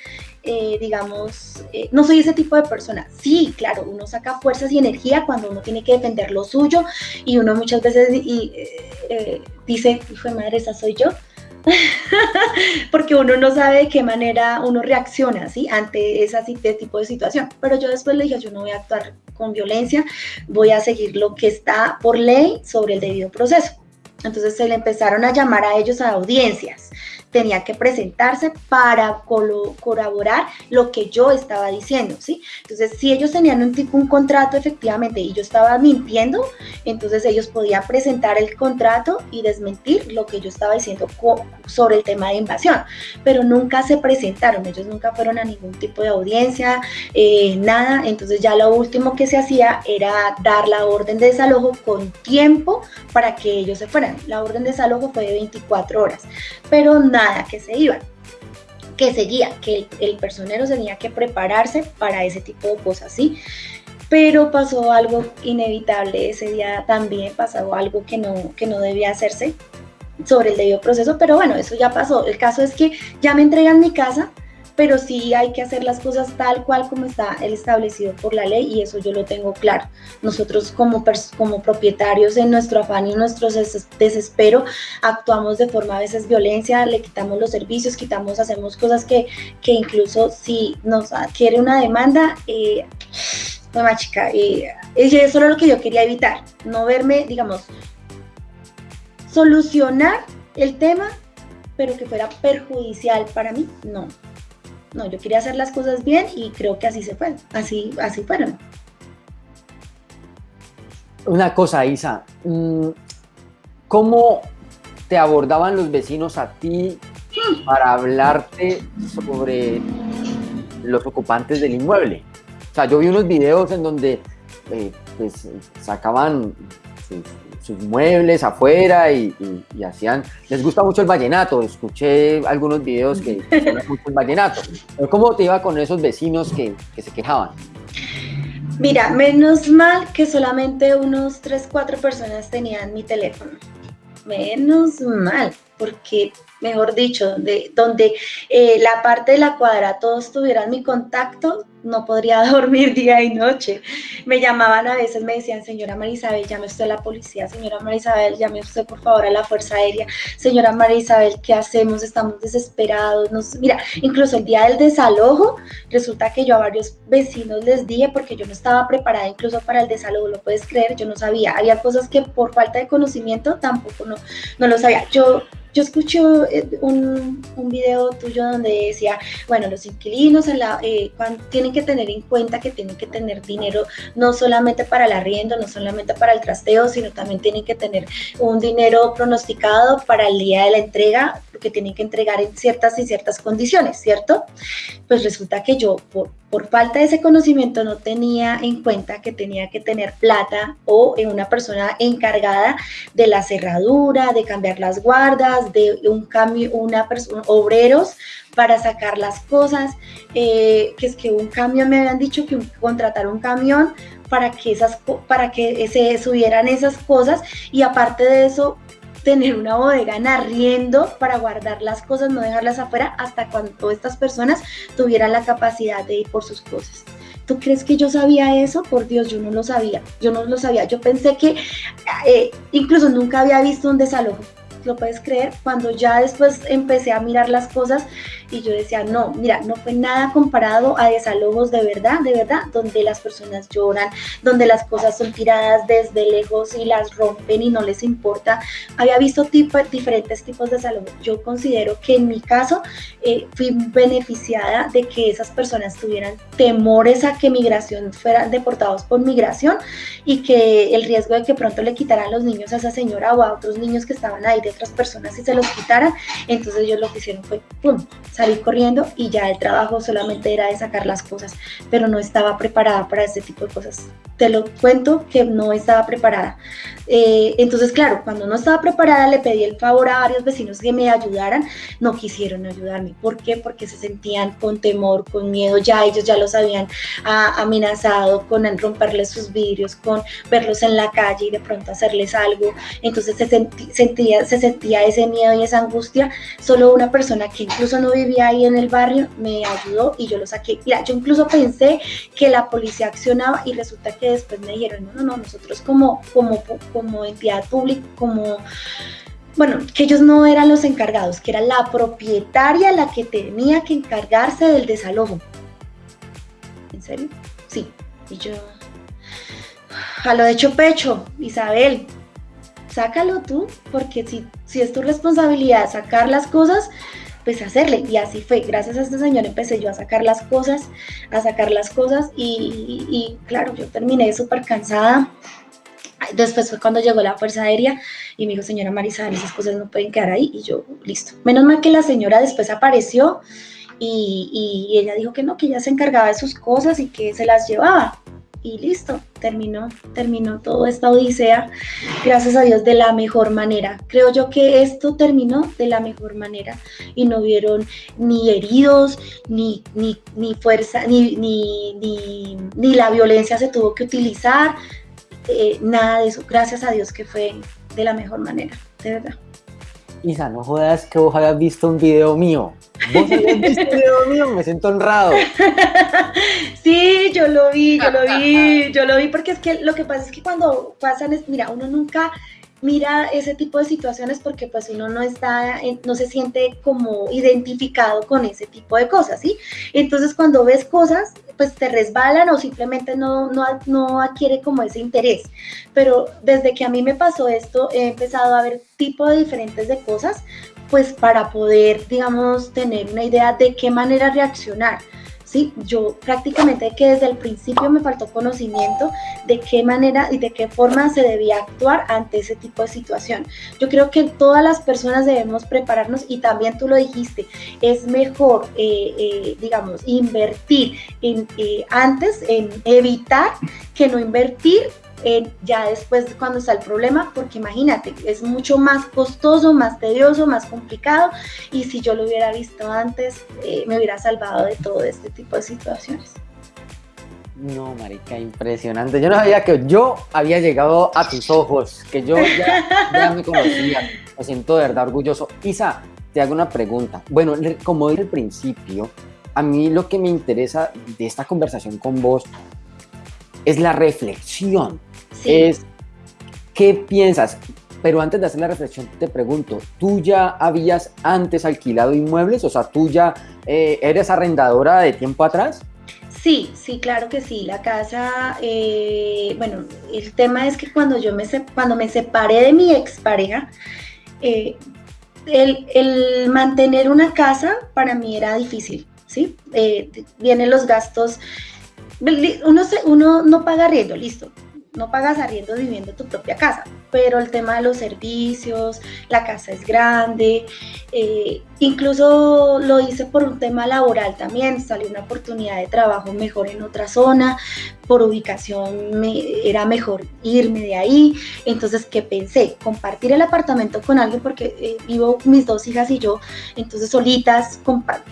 eh, digamos, eh, no soy ese tipo de persona. Sí, claro, uno saca fuerzas y energía cuando uno tiene que defender lo suyo y uno muchas veces y, eh, eh, dice, hijo de madre, esa soy yo. Porque uno no sabe de qué manera uno reacciona ¿sí? ante ese tipo de situación. Pero yo después le dije, yo no voy a actuar con violencia, voy a seguir lo que está por ley sobre el debido proceso. Entonces se le empezaron a llamar a ellos a audiencias tenía que presentarse para corroborar lo que yo estaba diciendo, ¿sí? Entonces, si ellos tenían un tipo, un contrato efectivamente y yo estaba mintiendo, entonces ellos podían presentar el contrato y desmentir lo que yo estaba diciendo sobre el tema de invasión, pero nunca se presentaron, ellos nunca fueron a ningún tipo de audiencia, eh, nada, entonces ya lo último que se hacía era dar la orden de desalojo con tiempo para que ellos se fueran. La orden de desalojo fue de 24 horas, pero nada que se iban, que seguía, que el, personero tenía que prepararse para ese tipo de cosas, ¿sí? Pero pasó algo inevitable ese día también, pasó algo que no, que no debía hacerse sobre el debido proceso, pero bueno, eso ya pasó. El caso es que ya me entregan mi casa, pero sí hay que hacer las cosas tal cual como está el establecido por la ley y eso yo lo tengo claro. Nosotros como, como propietarios en nuestro afán y en nuestro desespero actuamos de forma a veces violencia, le quitamos los servicios, quitamos, hacemos cosas que, que incluso si nos adquiere una demanda, eh, no, chica, eh, eso era lo que yo quería evitar, no verme, digamos, solucionar el tema pero que fuera perjudicial para mí, no. No, yo quería hacer las cosas bien y creo que así se fue, así, así fueron. Una cosa, Isa, mm, ¿cómo te abordaban los vecinos a ti para hablarte sobre los ocupantes del inmueble? O sea, yo vi unos videos en donde eh, pues, sacaban sus muebles afuera y, hacían, les gusta mucho el vallenato, escuché algunos videos que mucho el vallenato. ¿Cómo te iba con esos vecinos que, que se quejaban? Mira, menos mal que solamente unos 3, 4 personas tenían mi teléfono. Menos mal, porque mejor dicho, de donde eh, la parte de la cuadra todos tuvieran mi contacto, no podría dormir día y noche. Me llamaban a veces, me decían, señora Marisabel, llame usted a la policía, señora Marisabel, llame usted por favor a la Fuerza Aérea, señora Marisabel, ¿qué hacemos? Estamos desesperados. Nos... Mira, incluso el día del desalojo, resulta que yo a varios vecinos les dije, porque yo no estaba preparada incluso para el desalojo, lo puedes creer, yo no sabía. Había cosas que por falta de conocimiento tampoco no, no lo sabía. Yo yo escuché eh, un, un, video tuyo donde decía, bueno, los inquilinos la, eh, tienen que tener en cuenta que tienen que tener dinero no solamente para el arriendo, no solamente para el trasteo, sino también tienen que tener un dinero pronosticado para el día de la entrega, que tienen que entregar en ciertas y ciertas condiciones, ¿cierto? Pues resulta que yo, por falta de ese conocimiento, no tenía en cuenta que tenía que tener plata o una persona encargada de la cerradura, de cambiar las guardas, de un cambio, una persona, obreros para sacar las cosas, eh, que es que un camión, me habían dicho que contratar un camión para que, esas, para que se subieran esas cosas y aparte de eso tener una bodega en arriendo para guardar las cosas, no dejarlas afuera hasta cuando estas personas tuvieran la capacidad de ir por sus cosas. ¿Tú crees que yo sabía eso? Por Dios, yo no lo sabía. Yo no lo sabía. Yo pensé que eh, incluso nunca había visto un desalojo lo puedes creer, cuando ya después empecé a mirar las cosas y yo decía, no, mira, no fue nada comparado a desalojos de verdad, de verdad, donde las personas lloran, donde las cosas son tiradas desde lejos y las rompen y no les importa. Había visto tipo, diferentes tipos de desalojos. Yo considero que en mi caso eh, fui beneficiada de que esas personas tuvieran temores a que migración fueran deportados por migración y que el riesgo de que pronto le quitaran los niños a esa señora o a otros niños que estaban ahí otras personas y se los quitaran. Entonces ellos lo que hicieron fue, ¡pum!, salir corriendo y ya el trabajo solamente era de sacar las cosas, pero no estaba preparada para este tipo de cosas. Te lo cuento que no estaba preparada. Eh, entonces, claro, cuando no estaba preparada le pedí el favor a varios vecinos que me ayudaran, no quisieron ayudarme. ¿Por qué? Porque se sentían con temor, con miedo, ya ellos ya los habían amenazado con romperles sus vidrios, con verlos en la calle y de pronto hacerles algo. Entonces se sentía, se sentía ese miedo y esa angustia. Solo una persona que incluso no vivía ahí en el barrio me ayudó y yo lo saqué. Yo incluso pensé que la policía accionaba y resulta que después me dijeron, no, no, no, nosotros como, como, como entidad pública, como bueno, que ellos no eran los encargados, que era la propietaria la que tenía que encargarse del desalojo. ¿En serio? Sí. Y yo, a lo de hecho pecho, Isabel, sácalo tú, porque si, si es tu responsabilidad sacar las cosas, pues hacerle. Y así fue. Gracias a este señor empecé yo a sacar las cosas, a sacar las cosas y, y claro, yo terminé súper cansada. Después fue cuando llegó la Fuerza Aérea y me dijo, señora Marisabel, esas cosas no pueden quedar ahí. Y yo, listo. Menos mal que la señora después apareció y, y, ella dijo que no, que ella se encargaba de sus cosas y que se las llevaba. Y listo, terminó, terminó toda esta odisea, gracias a Dios, de la mejor manera. Creo yo que esto terminó de la mejor manera y no vieron ni heridos, ni, ni, ni fuerza, ni, ni, ni, la violencia se tuvo que utilizar, eh, nada de eso. Gracias a Dios que fue de la mejor manera, de verdad. Isa, no jodas que vos hayas visto un video mío. ¿Vos habías visto un video mío? Me siento honrado. Sí, yo lo vi, yo lo vi, yo lo vi, porque es que lo que pasa es que cuando pasan, es, mira, uno nunca mira ese tipo de situaciones porque pues uno no está, no se siente como identificado con ese tipo de cosas, ¿sí? Entonces cuando ves cosas, pues te resbalan o simplemente no, no, no adquiere como ese interés. Pero desde que a mí me pasó esto, he empezado a ver tipo de diferentes de cosas, pues para poder, digamos, tener una idea de qué manera reaccionar. ¿Sí? Yo prácticamente que desde el principio me faltó conocimiento de qué manera y de qué forma se debía actuar ante ese tipo de situación. Yo creo que todas las personas debemos prepararnos y también tú lo dijiste, es mejor, eh, eh, digamos, invertir en, eh, antes en evitar que no invertir ya después cuando está el problema, porque imagínate, es mucho más costoso, más tedioso, más complicado, y si yo lo hubiera visto antes, eh, me hubiera salvado de todo este tipo de situaciones. No, marica, impresionante. Yo no sabía que yo había llegado a tus ojos, que yo ya, ya me conocía. Me siento de verdad orgulloso. Isa, te hago una pregunta. Bueno, como dije al principio, a mí lo que me interesa de esta conversación con vos es la reflexión es qué piensas. Pero antes de hacer la reflexión, te pregunto, ¿tú ya habías antes alquilado inmuebles? O sea, ¿tú ya eh, eres arrendadora de tiempo atrás? Sí, sí, claro que sí. La casa, eh, bueno, el tema es que cuando yo me, cuando me separé de mi expareja, eh, el, el, mantener una casa para mí era difícil, ¿sí? vienen los gastos, uno, se, uno no paga arriendo, listo, no pagas arriendo viviendo tu propia casa, pero el tema de los servicios, la casa es grande, eh, incluso lo hice por un tema laboral también, salió una oportunidad de trabajo mejor en otra zona, por ubicación me, era mejor irme de ahí, entonces ¿qué pensé? Compartir el apartamento con alguien porque eh, vivo mis dos hijas y yo, entonces solitas,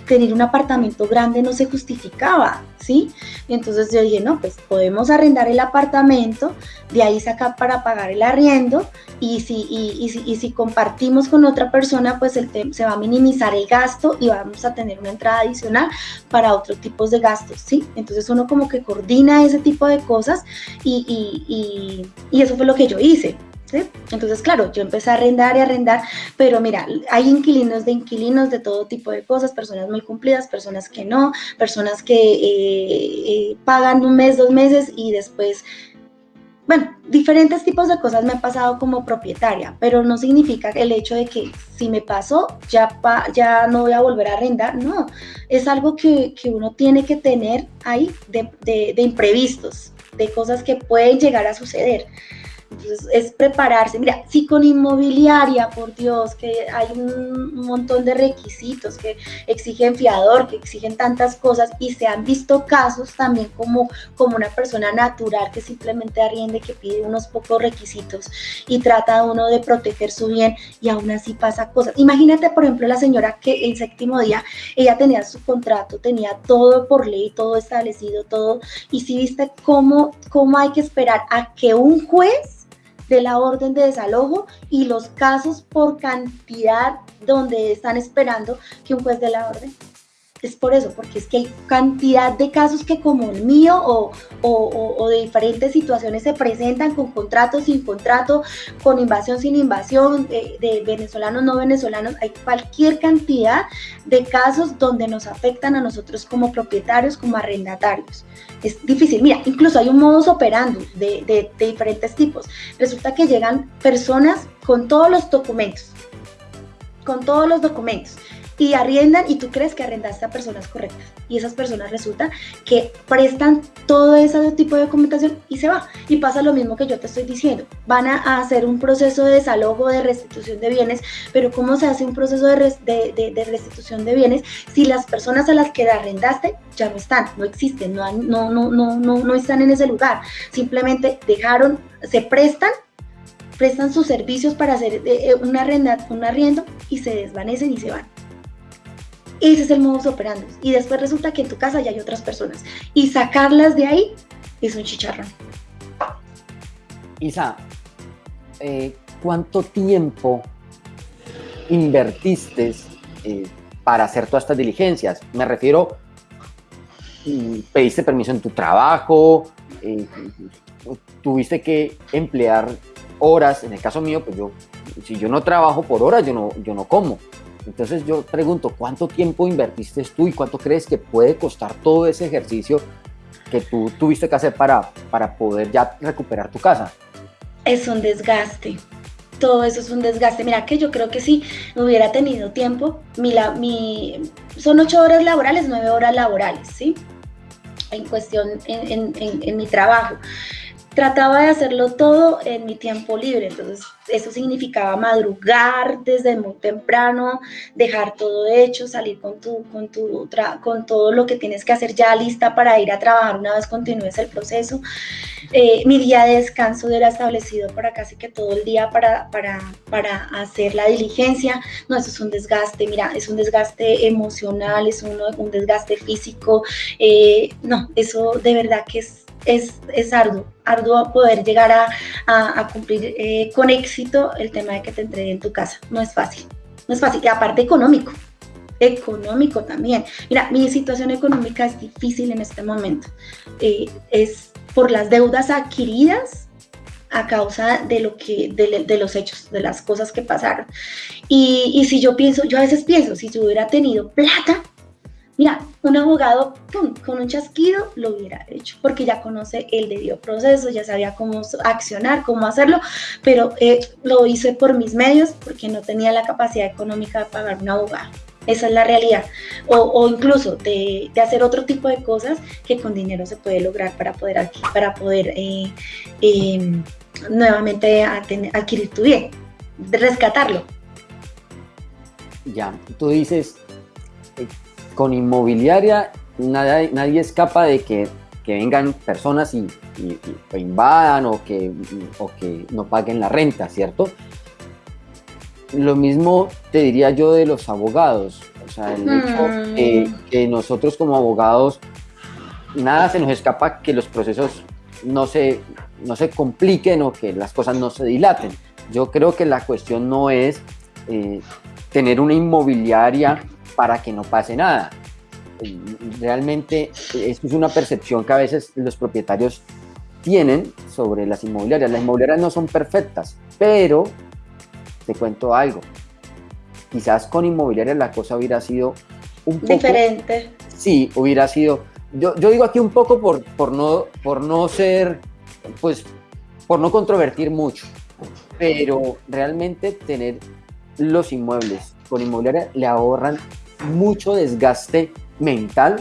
tener un apartamento grande no se justificaba, ¿sí? Entonces yo dije, no, pues podemos arrendar el apartamento, de ahí sacar para pagar el arriendo y si, y, si, y si compartimos con otra persona, pues el se va a minimizar el gasto y vamos a tener una entrada adicional para otros tipos de gastos, ¿sí? Entonces uno como que coordina ese tipo de cosas y, y eso fue lo que yo hice. ¿Sí? Entonces, claro, yo empecé a arrendar y arrendar, pero mira, hay inquilinos de inquilinos de todo tipo de cosas, personas muy cumplidas, personas que no, personas que eh, eh, pagan un mes, dos meses y después bueno, diferentes tipos de cosas me han pasado como propietaria, pero no significa el hecho de que si me pasó ya, ya no voy a volver a arrendar, no, es algo que, uno tiene que tener ahí de, de imprevistos, de cosas que pueden llegar a suceder. Entonces es prepararse. Mira, si con inmobiliaria, por Dios, que hay un montón de requisitos que exigen fiador, que exigen tantas cosas y se han visto casos también como, como una persona natural que simplemente arriende, que pide unos pocos requisitos y trata uno de proteger su bien y aún así pasa cosas. Imagínate, por ejemplo, la señora que el séptimo día, ella tenía su contrato, tenía todo por ley, todo establecido, todo, y si viste cómo, cómo hay que esperar a que un juez de la orden de desalojo y los casos por cantidad donde están esperando que un juez dé la orden. Es por eso, porque es que hay cantidad de casos que como el mío o, o, de diferentes situaciones se presentan con contrato, sin contrato, con invasión, sin invasión, de, venezolanos, no venezolanos, hay cualquier cantidad de casos donde nos afectan a nosotros como propietarios, como arrendatarios. Es difícil, mira, incluso hay un modus operandi de, de, de diferentes tipos. Resulta que llegan personas con todos los documentos, con todos los documentos y arriendan y tú crees que arrendaste a personas correctas. Y esas personas resulta que prestan todo ese tipo de documentación y se va. Y pasa lo mismo que yo te estoy diciendo. Van a hacer un proceso de desalojo de restitución de bienes pero cómo se hace un proceso de, de, de, restitución de bienes si las personas a las que arrendaste ya no están no existen no, no, no, no, no, no están en ese lugar simplemente dejaron se prestan prestan sus servicios para hacer eh, un, arrenda, un arriendo y se desvanecen y se van. Ese es el modus operandi. Y después resulta que en tu casa ya hay otras personas. Y sacarlas de ahí es un chicharrón. Isa, eh, ¿cuánto tiempo invertiste eh, para hacer todas estas diligencias? Me refiero, mm, pediste permiso en tu trabajo, eh, tuviste que emplear horas, en el caso mío, pues yo, si yo no trabajo por horas, yo no, yo no como. Entonces yo pregunto, ¿cuánto tiempo invertiste tú y cuánto crees que puede costar todo ese ejercicio que tú tuviste que hacer para, para poder ya recuperar tu casa? Es un desgaste. Todo eso es un desgaste. Mira que yo creo que si hubiera tenido tiempo, mi, mi, son ocho horas laborales, nueve horas laborales, ¿sí? En cuestión, en, en mi trabajo trataba de hacerlo todo en mi tiempo libre, entonces eso significaba madrugar desde muy temprano, dejar todo hecho, salir con, tu, con, tu, con todo lo que tienes que hacer ya lista para ir a trabajar una vez continúes el proceso. Eh, mi día de descanso era establecido para casi que todo el día para, para, para hacer la diligencia. No, eso es un desgaste, mira, es un desgaste emocional, es un, un desgaste físico. Eh, no, eso de verdad que es es, es arduo, arduo poder llegar a, a, cumplir eh, con éxito el tema de que te entreguen en tu casa. No es fácil, no es fácil. Y aparte económico, económico también. Mira, mi situación económica es difícil en este momento. Eh, es por las deudas adquiridas a causa de lo que de, de, los hechos, de las cosas que pasaron. Y, y si yo pienso, yo a veces pienso, si yo hubiera tenido plata, Mira, un abogado con un chasquido lo hubiera hecho, porque ya conoce el debido proceso, ya sabía cómo accionar, cómo hacerlo, pero eh, lo hice por mis medios porque no tenía la capacidad económica de pagar un abogado. Esa es la realidad. O, incluso de, hacer otro tipo de cosas que con dinero se puede lograr para poder, para poder eh, eh, nuevamente adquirir tu bien, rescatarlo. Ya, tú dices, con inmobiliaria nadie, nadie escapa de que, que vengan personas y, y, y, invadan o que, o que no paguen la renta, ¿cierto? Lo mismo te diría yo de los abogados, o sea, el hecho mm. que, que nosotros como abogados, nada se nos escapa que los procesos no se, no se compliquen o que las cosas no se dilaten. Yo creo que la cuestión no es eh, tener una inmobiliaria para que no pase nada. Realmente esto es una percepción que a veces los propietarios tienen sobre las inmobiliarias. Las inmobiliarias no son perfectas, pero te cuento algo. Quizás con inmobiliarias la cosa hubiera sido un poco... Diferente. Sí, hubiera sido... Yo, yo digo aquí un poco por, por, no, por no ser, pues, por no controvertir mucho, pero realmente tener los inmuebles con inmobiliaria le ahorran mucho desgaste mental.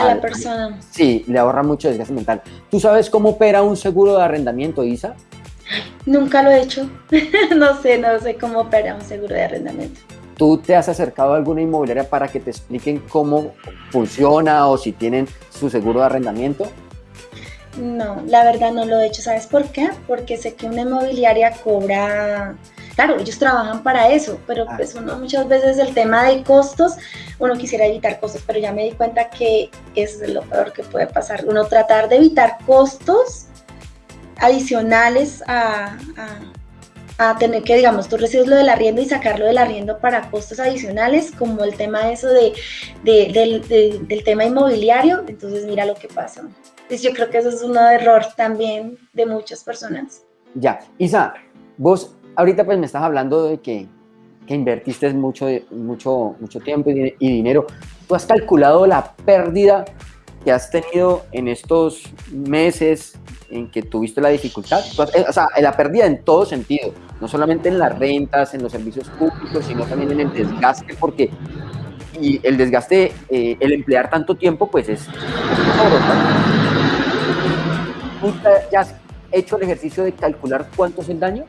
A la persona. Sí, le ahorra mucho desgaste mental. ¿Tú sabes cómo opera un seguro de arrendamiento, Isa? Nunca lo he hecho. no sé, no sé cómo opera un seguro de arrendamiento. ¿Tú te has acercado a alguna inmobiliaria para que te expliquen cómo funciona o si tienen su seguro de arrendamiento? No, la verdad no lo he hecho. ¿Sabes por qué? Porque sé que una inmobiliaria cobra claro, ellos trabajan para eso, pero ah. pues uno muchas veces el tema de costos, uno quisiera evitar costos, pero ya me di cuenta que es lo peor que puede pasar, uno tratar de evitar costos adicionales a, a, a tener que, digamos, tú recibes lo del arriendo y sacarlo del arriendo para costos adicionales, como el tema eso de, de- del, de- del tema inmobiliario, entonces mira lo que pasa. Entonces yo creo que eso es un error también de muchas personas. Ya, Isa, vos ahorita pues me estás hablando de que, que invertiste mucho, mucho, mucho tiempo y, y dinero. ¿Tú has calculado la pérdida que has tenido en estos meses en que tuviste la dificultad? Has- eh, o sea, la pérdida en todo sentido, no solamente en las rentas, en los servicios públicos, sino también en el desgaste, porque y el desgaste, eh, el emplear tanto tiempo, pues es... ¿Tú ya has hecho el ejercicio de calcular cuánto es el daño?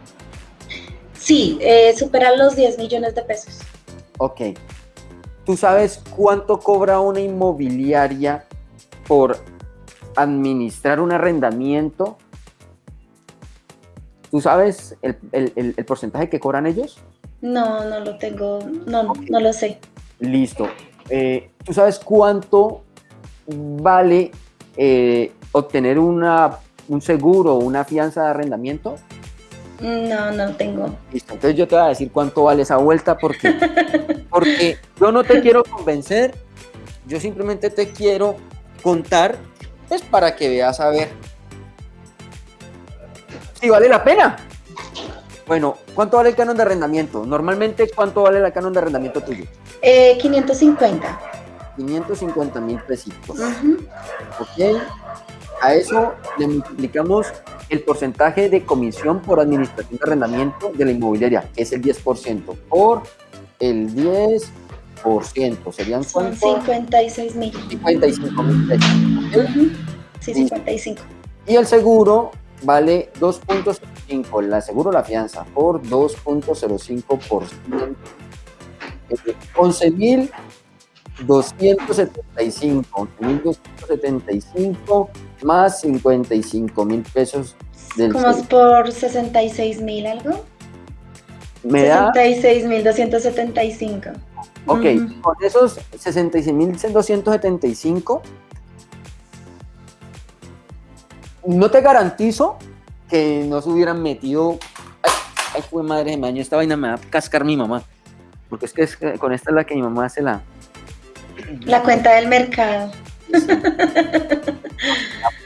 Sí, eh, superar los 10 millones de pesos. Ok. ¿Tú sabes cuánto cobra una inmobiliaria por administrar un arrendamiento? ¿Tú sabes el, el- el- el porcentaje que cobran ellos? No, no lo tengo, no, no lo sé. Listo. Eh, ¿Tú sabes cuánto vale eh, obtener una, un seguro o una fianza de arrendamiento? No, no tengo. Listo, entonces yo te voy a decir cuánto vale esa vuelta porque, porque yo no te quiero convencer, yo simplemente te quiero contar, pues para que veas a ver si vale la pena. Bueno, ¿cuánto vale el canon de arrendamiento? Normalmente, ¿cuánto vale el canon de arrendamiento tuyo? Eh, 550. 550 mil pesitos. Ujú. ¿Ok? A eso le multiplicamos el porcentaje de comisión por administración de arrendamiento de la inmobiliaria, que es el 10%, por el 10%. ¿Serían Son cuánto? 56 mil. 55 mil. Sí, 55. Y el seguro vale 2.05, el seguro la fianza, por 2.05%. Eh, 11.275, 11.275 más 55 mil pesos del Como es por 66 mil algo. Me da, 66 mil 275. ok, Ujú. con esos 66.275, no te garantizo que no se hubieran metido. Ay, ay fue madre de maño, esta vaina me va a cascar mi mamá. Porque es que es- con esta es la que mi mamá hace la. La cuenta del mercado.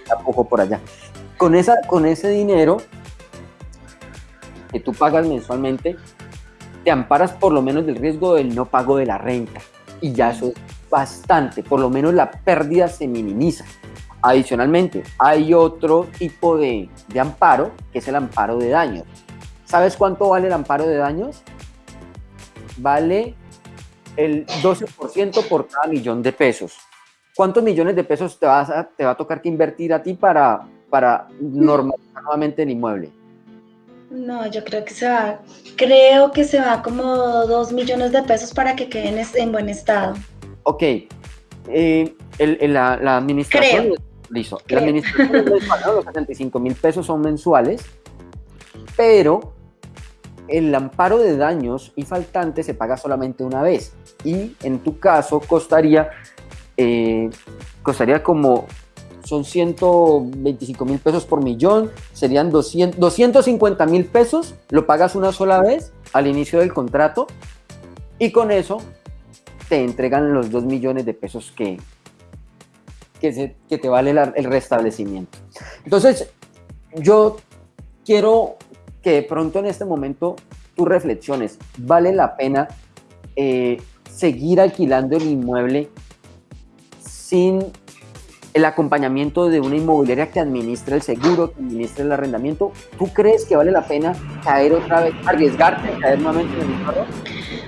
La poco por allá. Con, esa, con ese dinero que tú pagas mensualmente, te amparas por lo menos del riesgo del no pago de la renta. Y ya eso es bastante, por lo menos la pérdida se minimiza. Adicionalmente, hay otro tipo de, de amparo, que es el amparo de daños. ¿Sabes cuánto vale el amparo de daños? Vale el 12% por cada millón de pesos. ¿Cuántos millones de pesos te, vas a- te va a tocar que invertir a ti para, para normalizar nuevamente el inmueble? No, yo creo que se va, creo que se va como 2 millones de pesos para que queden en buen estado. Ok, eh, el- el- la, la administración... Creo. Listo, Creo. la administración es mensual, ¿no? los 75 mil pesos son mensuales, pero el amparo de daños y faltantes se paga solamente una vez y en tu caso costaría, eh, costaría como, son 125 mil pesos por millón, serían 200, 250 mil pesos, lo pagas una sola vez al inicio del contrato y con eso te entregan los 2 millones de pesos que, que, te vale el restablecimiento. Entonces, yo quiero que de pronto en este momento tú reflexiones, ¿vale la pena eh, seguir alquilando el inmueble sin el acompañamiento de una inmobiliaria que administre el seguro, que administre el arrendamiento? ¿Tú crees que vale la pena caer otra vez, arriesgarte caer nuevamente en el mismo error?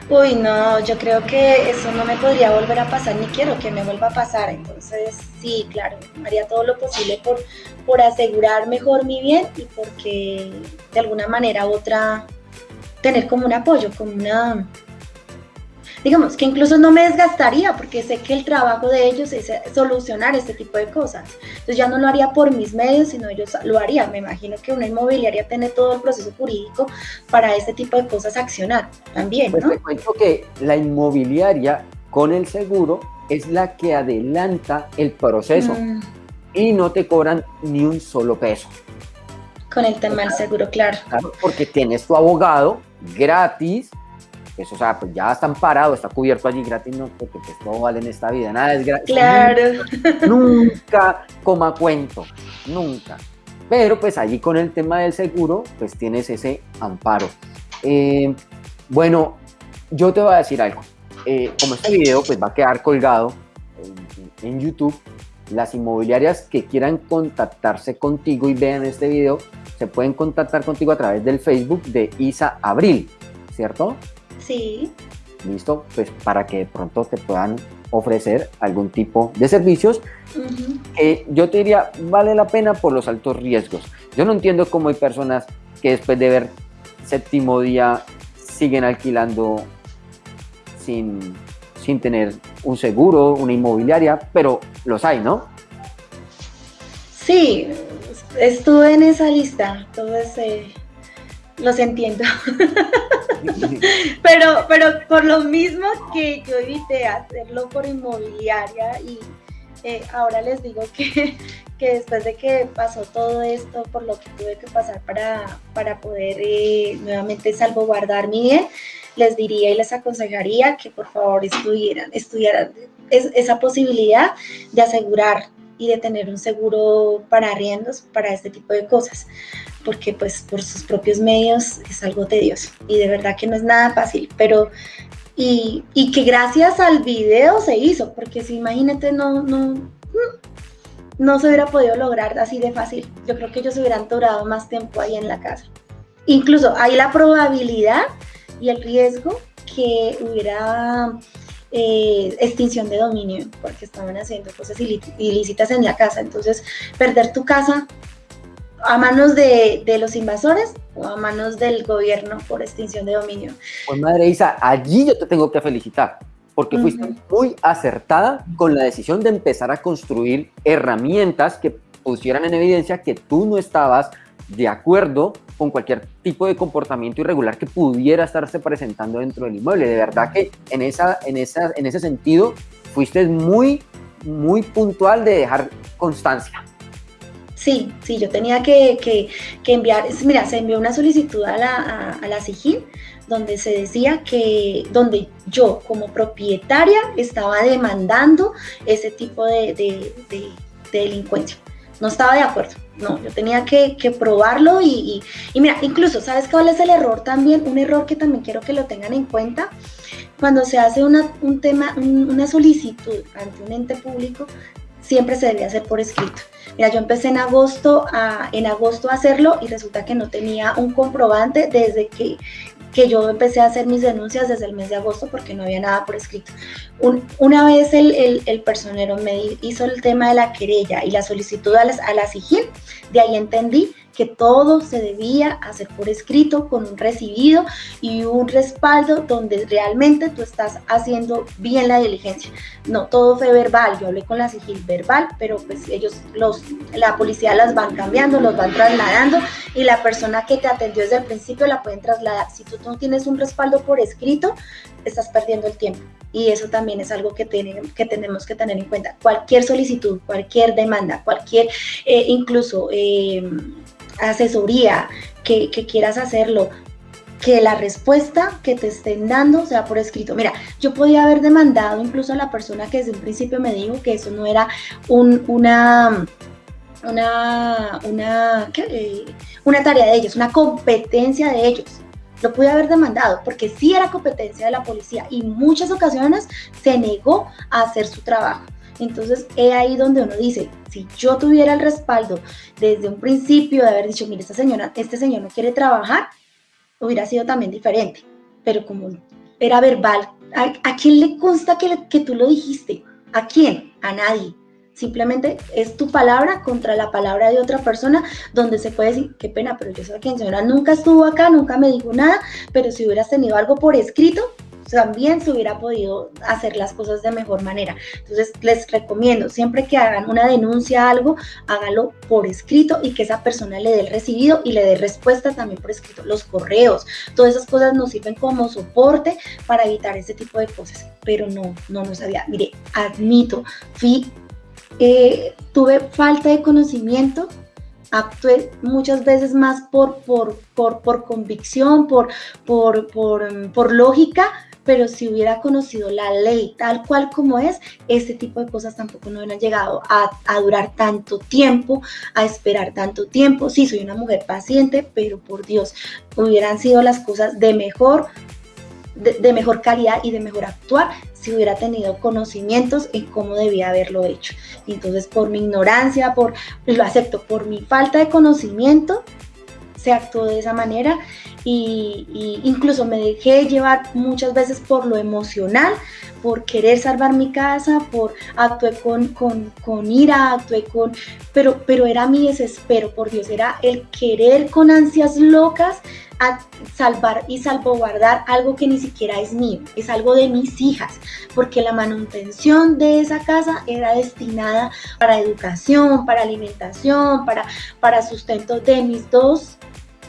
Uy, no, yo creo que eso no me podría volver a pasar, ni quiero que me vuelva a pasar. Entonces, sí, claro, haría todo lo posible por, por asegurar mejor mi bien y porque de alguna manera u otra tener como un apoyo, como una... Digamos que incluso no me desgastaría porque sé que el trabajo de ellos es solucionar este tipo de cosas. Entonces ya no lo haría por mis medios, sino ellos lo harían. Me imagino que una inmobiliaria tiene todo el proceso jurídico para este tipo de cosas accionar también, Pues ¿no? te cuento que la inmobiliaria con el seguro es la que adelanta el proceso Mm, y no te cobran ni un solo peso. Con el tema del seguro, claro. Claro, porque tienes tu abogado gratis, pues, o sea, pues ya está amparado, está cubierto allí gratis, no, porque pues todo vale en esta vida, nada es gratis. Claro. Nunca coma cuento, nunca. Pero pues allí con el tema del seguro, pues tienes ese amparo. Eh, bueno, yo te voy a decir algo. Eh, como este video pues va a quedar colgado en, en YouTube, las inmobiliarias que quieran contactarse contigo y vean este video, se pueden contactar contigo a través del Facebook de Isa Abril, ¿cierto? Sí. Listo, pues para que de pronto te puedan ofrecer algún tipo de servicios que yo te diría vale la pena por los altos riesgos. Yo no entiendo cómo hay personas que después de ver séptimo día siguen alquilando sin, sin tener un seguro, una inmobiliaria, pero los hay, ¿no? Sí, estuve en esa lista, entonces eh, los entiendo. pero, pero por lo mismo que yo evité hacerlo por inmobiliaria y eh, ahora les digo que, que después de que pasó todo esto, por lo que tuve que pasar para, para poder eh, nuevamente salvaguardar mi bien, les diría y les aconsejaría que por favor estuvieran, estudiaran es- esa posibilidad de asegurar y de tener un seguro para arriendos, para este tipo de cosas, porque pues por sus propios medios es algo tedioso y de verdad que no es nada fácil, pero y, y que gracias al video se hizo, porque si imagínate no, no, no se hubiera podido lograr así de fácil, yo creo que ellos hubieran durado más tiempo ahí en la casa. Incluso hay la probabilidad y el riesgo que hubiera eh, extinción de dominio, porque estaban haciendo cosas ilí- ilícitas en la casa. Entonces, perder tu casa a manos de, de los invasores o a manos del gobierno por extinción de dominio. Pues madre Isa, allí yo te tengo que felicitar, porque fuiste Ujú. muy acertada con la decisión de empezar a construir herramientas que pusieran en evidencia que tú no estabas de acuerdo con cualquier tipo de comportamiento irregular que pudiera estarse presentando dentro del inmueble. De verdad que en, esa, en, esa, en ese sentido fuiste muy, muy puntual de dejar constancia. Sí, sí, yo tenía que, que- que enviar, mira, se envió una solicitud a la, a, la SIGIN donde se decía que, donde yo como propietaria estaba demandando ese tipo de, de- de- de delincuencia. No estaba de acuerdo, no, yo tenía que, probarlo y, y- y mira, incluso, ¿sabes cuál es el error también? Un error que también quiero que lo tengan en cuenta. Cuando se hace una, un tema, un- una solicitud ante un ente público, siempre se debe hacer por escrito. Mira, yo empecé en agosto a, en agosto a hacerlo y resulta que no tenía un comprobante desde que, que yo empecé a hacer mis denuncias desde el mes de agosto porque no había nada por escrito. Un- una vez el, el- el personero me hizo el tema de la querella y la solicitud a la SIGIN, de ahí entendí que todo se debía hacer por escrito con un recibido y un respaldo donde realmente tú estás haciendo bien la diligencia. No, todo fue verbal, yo hablé con la sigil verbal, pero pues ellos, los, la policía las van cambiando, los van trasladando y la persona que te atendió desde el principio la pueden trasladar. Si tú no tienes un respaldo por escrito, estás perdiendo el tiempo. Y eso también es algo que, tiene- que tenemos que tener en cuenta. Cualquier solicitud, cualquier demanda, cualquier, eh, incluso eh, asesoría que, quieras hacerlo, que la respuesta que te estén dando sea por escrito. Mira, yo podía haber demandado incluso a la persona que desde un principio me dijo que eso no era un- una, una, una. Eh, una tarea de ellos, una competencia de ellos. Lo pude haber demandado porque sí era competencia de la policía y muchas ocasiones se negó a hacer su trabajo. Entonces, es ahí donde uno dice, si yo tuviera el respaldo desde un principio de haber dicho, mire, esta señora, este señor no quiere trabajar, hubiera sido también diferente. Pero como era verbal, ¿a, a quién le consta que, que tú lo dijiste? ¿A quién? A nadie. Simplemente es tu palabra contra la palabra de otra persona, donde se puede decir, qué pena, pero yo sé que señora nunca estuvo acá, nunca me dijo nada, pero si hubieras tenido algo por escrito, también se hubiera podido hacer las cosas de mejor manera. Entonces, les recomiendo, siempre que hagan una denuncia a algo, hágalo por escrito y que esa persona le dé el recibido y le dé respuesta también por escrito. Los correos, todas esas cosas nos sirven como soporte para evitar ese tipo de cosas, pero no, no lo sabía. Mire, admito, fui, eh, tuve falta de conocimiento actué muchas veces más por, por, por, por convicción, por, por, por, por lógica, pero si hubiera conocido la ley tal cual como es, este tipo de cosas tampoco no hubieran llegado a, durar tanto tiempo, a esperar tanto tiempo. Sí, soy una mujer paciente, pero por Dios, hubieran sido las cosas de mejor, de mejor calidad y de mejor actuar si hubiera tenido conocimientos en cómo debía haberlo hecho. Entonces, por mi ignorancia, por, lo acepto, por mi falta de conocimiento, se actuó de esa manera y, incluso me dejé llevar muchas veces por lo emocional, por querer salvar mi casa, por actué con, con, con ira, actué con, pero, pero era mi desespero, por Dios, era el querer con ansias locas a salvar y salvaguardar algo que ni siquiera es mío, es algo de mis hijas, porque la manutención de esa casa era destinada para educación, para alimentación, para, para sustento de mis dos,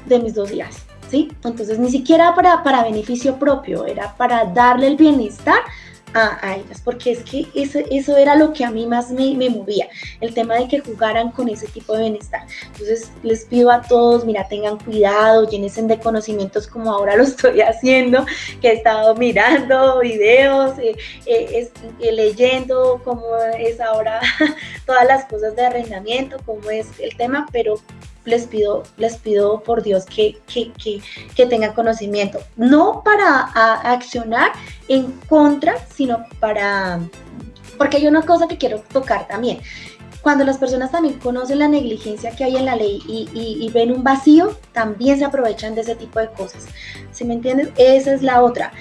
de mis dos hijas. ¿Sí? Entonces ni siquiera para, para beneficio propio, era para darle el bienestar a, a, ellas, porque es que eso, eso era lo que a mí más me, me, movía, el tema de que jugaran con ese tipo de bienestar. Entonces les pido a todos, mira, tengan cuidado, llénense de conocimientos como ahora lo estoy haciendo, que he estado mirando videos, eh, eh, eh, leyendo cómo es ahora todas las cosas de arrendamiento, cómo es el tema, pero les pido, les pido por Dios que, que, que, que tengan conocimiento, no para a, accionar en contra, sino para, porque hay una cosa que quiero tocar también. Cuando las personas también conocen la negligencia que hay en la ley y, y, ven un vacío, también se aprovechan de ese tipo de cosas. ¿Sí me entienden? Esa es la otra.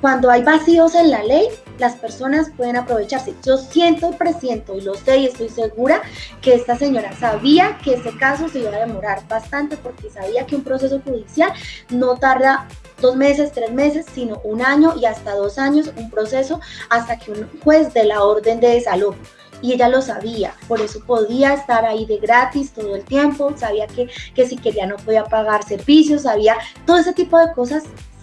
Cuando hay vacíos en la ley, las personas pueden aprovecharse. Yo siento y presiento y lo sé y estoy segura que esta señora sabía que ese caso se iba a demorar bastante porque sabía que un proceso judicial no tarda dos meses, tres meses, sino un año y hasta dos años, un proceso hasta que un juez dé la orden de desalojo y ella lo sabía, por eso podía estar ahí de gratis todo el tiempo, sabía que, que si quería no podía pagar servicios, sabía todo ese tipo de cosas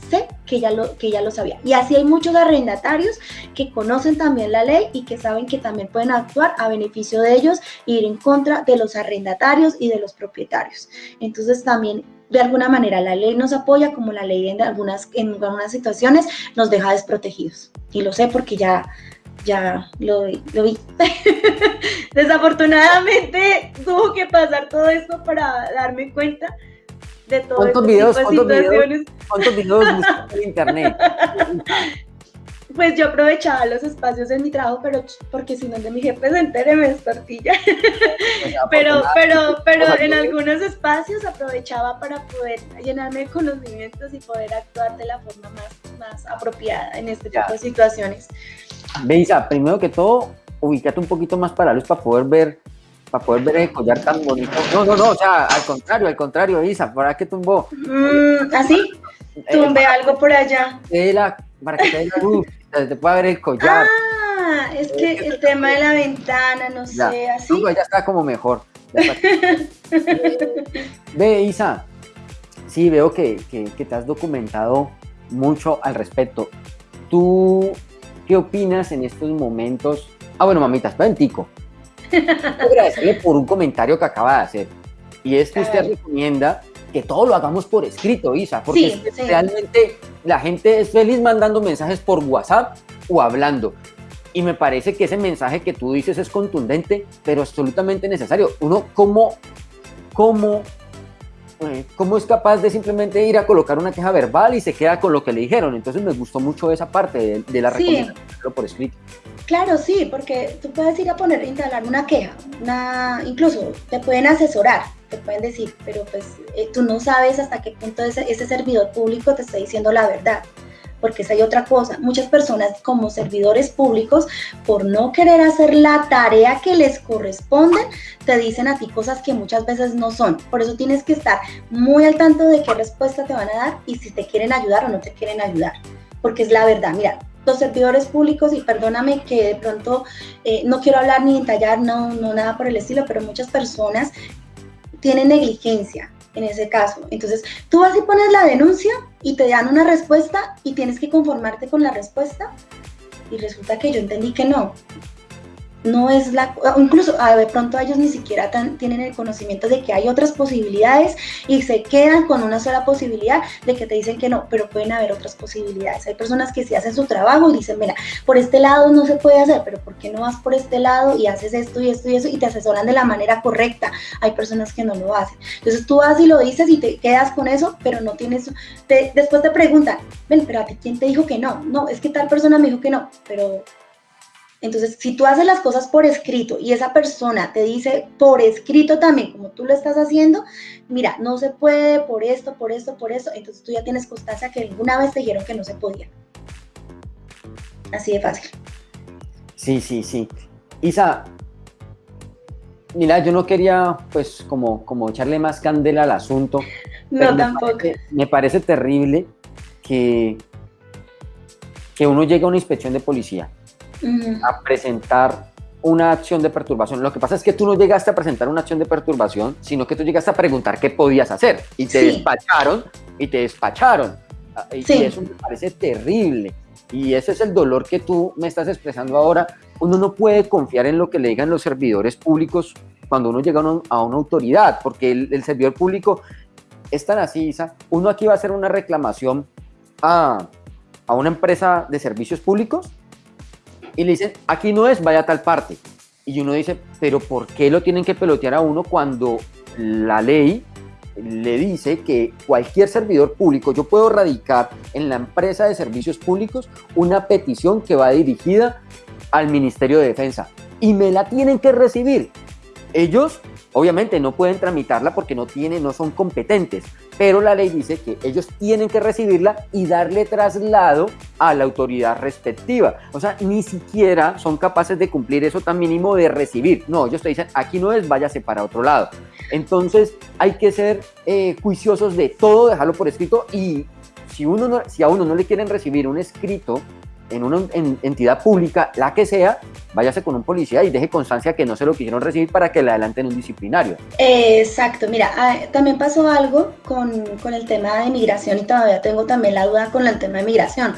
sé que ya, lo, que ya lo sabía. Y así hay muchos arrendatarios que conocen también la ley y que saben que también pueden actuar a beneficio de ellos e ir en contra de los arrendatarios y de los propietarios. Entonces también de alguna manera la ley nos apoya como la ley en algunas, en algunas situaciones nos deja desprotegidos. Y lo sé porque ya, ya lo, lo vi. Desafortunadamente tuvo que pasar todo esto para darme cuenta de todo ¿Cuántos este videos, tipo de cuántos videos, cuántos videos en internet? Pues yo aprovechaba los espacios en mi trabajo, pero porque si no de mi jefe se entere me destortilla. pero, pero, pero en algunos espacios aprovechaba para poder llenarme de conocimientos y poder actuar de la forma más, más apropiada en este Ya. tipo de situaciones. Beisa, primero que todo, ubícate un poquito más para luz para poder ver para poder ver el collar tan bonito. No, no, no, o sea, al contrario, al contrario, Isa, ¿para qué tumbó? Mm, ¿Así? Eh, Tumbé algo por allá. la- para que te dé la luz, te, pueda ver el collar. Ah, es que el tema de la ventana, no Ya. sé, así. No, ya está como mejor. Ve, Isa, sí, veo que, que- que te has documentado mucho al respecto. ¿Tú qué opinas en estos momentos? Ah, bueno, mamita, espera un tico. Quiero agradecerle por un comentario que acaba de hacer. Y es que usted recomienda que todo lo hagamos por escrito, Isa, porque Sí, es que sí. realmente la gente es feliz mandando mensajes por WhatsApp o hablando. Y me parece que ese mensaje que tú dices es contundente, pero absolutamente necesario. Uno, ¿cómo, cómo, eh, cómo es capaz de simplemente ir a colocar una queja verbal y se queda con lo que le dijeron? Entonces me gustó mucho esa parte de, de la Sí. recomendación por escrito. Claro, sí, porque tú puedes ir a poner, instalar una queja, una, incluso te pueden asesorar, te pueden decir, pero pues eh, tú no sabes hasta qué punto ese, servidor público te está diciendo la verdad, porque esa hay otra cosa. Muchas personas como servidores públicos, por no querer hacer la tarea que les corresponde, te dicen a ti cosas que muchas veces no son. Por eso tienes que estar muy al tanto de qué respuesta te van a dar y si te quieren ayudar o no te quieren ayudar, porque es la verdad. Mira, los servidores públicos, y perdóname que de pronto eh, no quiero hablar ni entallar, no, no nada por el estilo, pero muchas personas tienen negligencia en ese caso. Entonces, tú vas y pones la denuncia y te dan una respuesta y tienes que conformarte con la respuesta. Y resulta que yo entendí que no. No es la, incluso a de pronto ellos ni siquiera tan- tienen el conocimiento de que hay otras posibilidades y se quedan con una sola posibilidad de que te dicen que no, pero pueden haber otras posibilidades. Hay personas que sí hacen su trabajo y dicen, mira, por este lado no se puede hacer, pero ¿por qué no vas por este lado y haces esto y esto y eso y te asesoran de la manera correcta? Hay personas que no lo hacen. Entonces tú vas y lo dices y te quedas con eso, pero no tienes, te- después te preguntan, ven, pero a ti quién te dijo que no? No, es que tal persona me dijo que no, pero entonces, si tú haces las cosas por escrito y esa persona te dice por escrito también, como tú lo estás haciendo, mira, no se puede por esto, por esto, por esto, entonces tú ya tienes constancia que alguna vez te dijeron que no se podía. Así de fácil. Sí, sí, sí. Isa, mira, yo no quería pues como, como echarle más candela al asunto. No, me tampoco. parece- me parece terrible que, que uno llegue a una inspección de policía A presentar una acción de perturbación. Lo que pasa es que tú no llegaste a presentar una acción de perturbación, sino que tú llegaste a preguntar qué podías hacer y te Sí. despacharon y te despacharon. Ah, Y, Sí. y eso me parece terrible. Y ese es el dolor que tú me estás expresando ahora. Uno no puede confiar en lo que le digan los servidores públicos cuando uno llega a una, a una autoridad, porque el, el servidor público es tan así, Isa. Uno aquí va a hacer una reclamación a, a una empresa de servicios públicos y le dicen, aquí no es, vaya a tal parte. Y uno dice, pero ¿por qué lo tienen que pelotear a uno cuando la ley le dice que cualquier servidor público, yo puedo radicar en la empresa de servicios públicos una petición que va dirigida al Ministerio de Defensa y me la tienen que recibir. Ellos obviamente no pueden tramitarla porque no tienen, no son competentes, pero la ley dice que ellos tienen que recibirla y darle traslado a la autoridad respectiva. O sea, ni siquiera son capaces de cumplir eso tan mínimo de recibir. No, ellos te dicen, aquí no es, váyase para otro lado. Entonces, hay que ser eh, juiciosos de todo, dejarlo por escrito y si, a uno no le quieren recibir un escrito en una en- entidad pública, la que sea, váyase con un policía y deje constancia que no se lo quisieron recibir para que le adelanten un disciplinario. Exacto, mira, ah, también pasó algo con, con el tema de migración y todavía tengo también la duda con el tema de migración.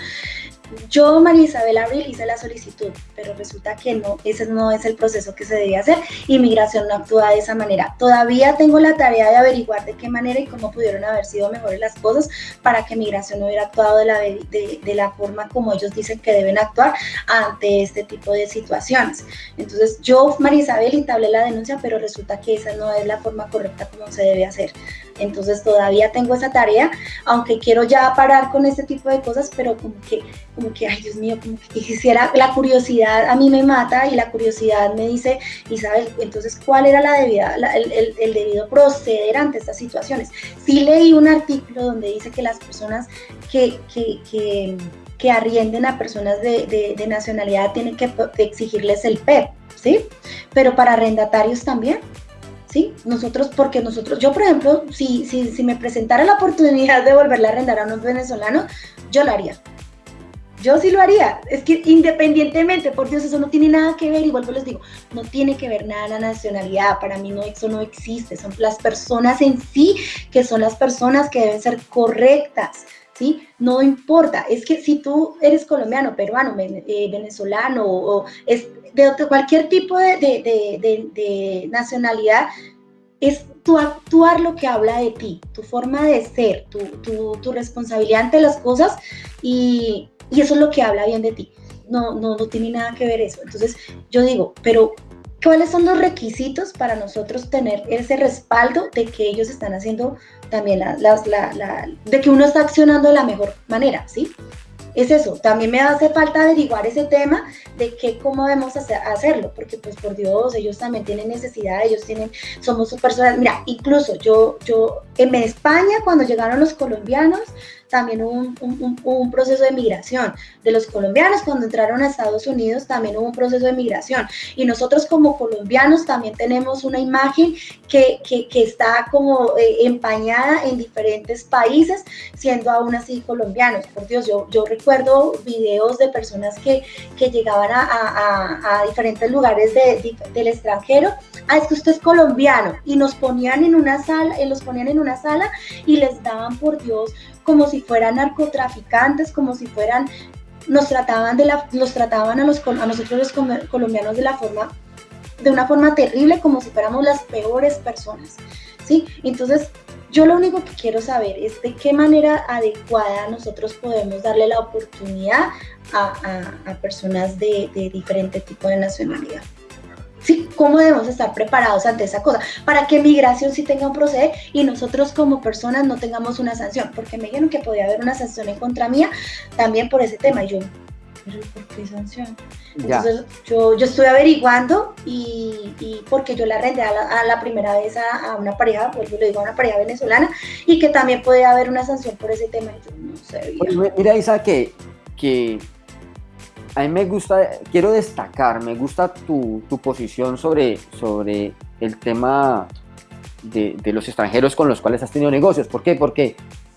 Yo, María Isabel Abril, hice la solicitud, pero resulta que no, ese no es el proceso que se debía hacer y migración no actúa de esa manera. Todavía tengo la tarea de averiguar de qué manera y cómo pudieron haber sido mejores las cosas para que migración hubiera actuado de la, de, de la forma como ellos dicen que deben actuar ante este tipo de situaciones. Entonces, yo, María Isabel, entablé la denuncia, pero resulta que esa no es la forma correcta como se debe hacer. Entonces, todavía tengo esa tarea, aunque quiero ya parar con este tipo de cosas, pero como que, como que, ay Dios mío, como que quisiera, la curiosidad a mí me mata y la curiosidad me dice, Isabel, entonces, ¿cuál era la debida, el debido proceder ante estas situaciones? Sí leí un artículo donde dice que las personas que, que, que que arrienden a personas de, de, de, nacionalidad tienen que exigirles el PEP, ¿sí? Pero para arrendatarios también, ¿sí? Nosotros, porque nosotros, yo por ejemplo, si, si, si me presentara la oportunidad de volverle a arrendar a unos venezolanos, yo lo haría. Yo sí lo haría. Es que independientemente, por Dios, eso no tiene nada que ver, igual les digo, no tiene que ver nada la nacionalidad. Para mí no, eso no existe. Son las personas en sí que son las personas que deben ser correctas. ¿Sí? No importa, es que si tú eres colombiano, peruano, eh, venezolano o es de cualquier tipo de, de, de, nacionalidad, es tu actuar lo que habla de ti, tu forma de ser, tu, tu, tu responsabilidad ante las cosas y, y, eso es lo que habla bien de ti. No, no, no tiene nada que ver eso. Entonces yo digo, pero ¿cuáles son los requisitos para nosotros tener ese respaldo de que ellos están haciendo también las la, la, de que uno está accionando de la mejor manera, ¿sí? Es eso, también me hace falta averiguar ese tema de que cómo debemos hacer, hacerlo, porque pues por Dios, ellos también tienen necesidad, ellos tienen, somos personas, mira, incluso yo, yo, en España cuando llegaron los colombianos, también hubo un, un, proceso de migración. De los colombianos, cuando entraron a Estados Unidos, también hubo un proceso de migración. Y nosotros como colombianos también tenemos una imagen que, que, está como eh, empañada en diferentes países, siendo aún así colombianos. Por Dios, yo, yo recuerdo videos de personas que, que llegaban a, a, diferentes lugares de, de, del extranjero. Ah, es que usted es colombiano. Y nos ponían en una sala, los ponían en una sala y les daban, por Dios, como si fueran narcotraficantes, como si fueran nos trataban de la, los trataban a, los, a nosotros los colombianos de la forma, de una forma terrible, como si fuéramos las peores personas, ¿sí? Entonces, yo lo único que quiero saber es de qué manera adecuada nosotros podemos darle la oportunidad a, personas de, de diferente tipo de nacionalidad. ¿Sí? ¿Cómo debemos estar preparados ante esa cosa? Para que migración sí tenga un proceder y nosotros como personas no tengamos una sanción, porque me dijeron que podía haber una sanción en contra mía también por ese tema. Y yo, ¿pero por qué sanción? Entonces yo, yo estuve averiguando y, y, porque yo la arrendé a la, primera vez a, una pareja, pues yo le digo a una pareja venezolana, y que también podía haber una sanción por ese tema. yo no sé. mira, Isa, que, que a mí me gusta, quiero destacar, me gusta tu, tu posición sobre, sobre el tema de, de, los extranjeros con los cuales has tenido negocios. ¿Por qué? Porque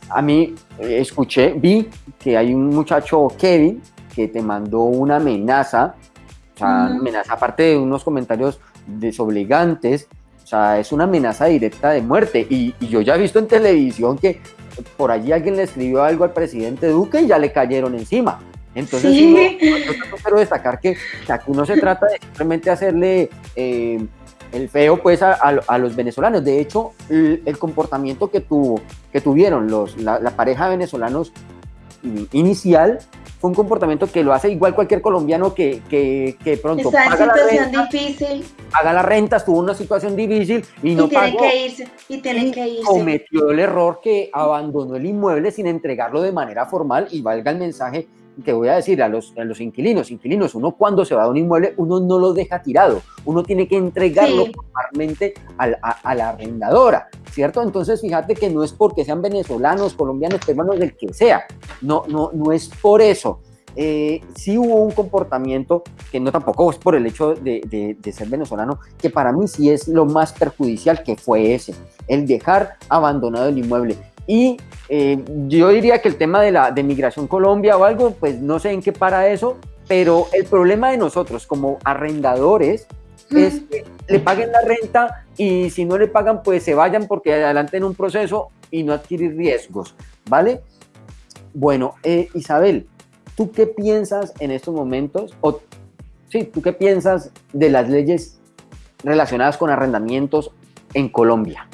a mí eh, escuché, vi que hay un muchacho, Kevin, que te mandó una amenaza, o sea, amenaza aparte de unos comentarios desobligantes, o sea, es una amenaza directa de muerte. Y, y yo ya he visto en televisión que por allí alguien le escribió algo al presidente Duque y ya le cayeron encima. Entonces, yo, quiero destacar que, aquí no se trata de simplemente hacerle eh, el feo pues a, los venezolanos. De hecho, el, comportamiento que, tuvo, que tuvieron los, la, pareja de venezolanos inicial fue un comportamiento que lo hace igual cualquier colombiano que, que, pronto Está en situación difícil. Paga la renta, estuvo en una situación difícil y no tiene Que irse, y tienen que irse. Cometió el error que abandonó el inmueble sin entregarlo de manera formal y valga el mensaje que voy a decir a los, a los inquilinos, inquilinos, uno cuando se va a un inmueble, uno no lo deja tirado, uno tiene que entregarlo formalmente a, la arrendadora, ¿cierto? Entonces fíjate que no es porque sean venezolanos, colombianos, peruanos, del que sea, no, no, no es por eso. Eh, sí hubo un comportamiento que no tampoco es por el hecho de, de, ser venezolano, que para mí sí es lo más perjudicial que fue ese, el dejar abandonado el inmueble. Y eh, yo diría que el tema de la de Migración Colombia o algo, pues no sé en qué para eso, pero el problema de nosotros como arrendadores es que le paguen la renta y si no le pagan, pues se vayan porque adelante en un proceso y no adquirir riesgos, ¿vale? Bueno, eh, Isabel, ¿tú qué piensas en estos momentos? O, sí, ¿tú qué piensas de las leyes relacionadas con arrendamientos en Colombia?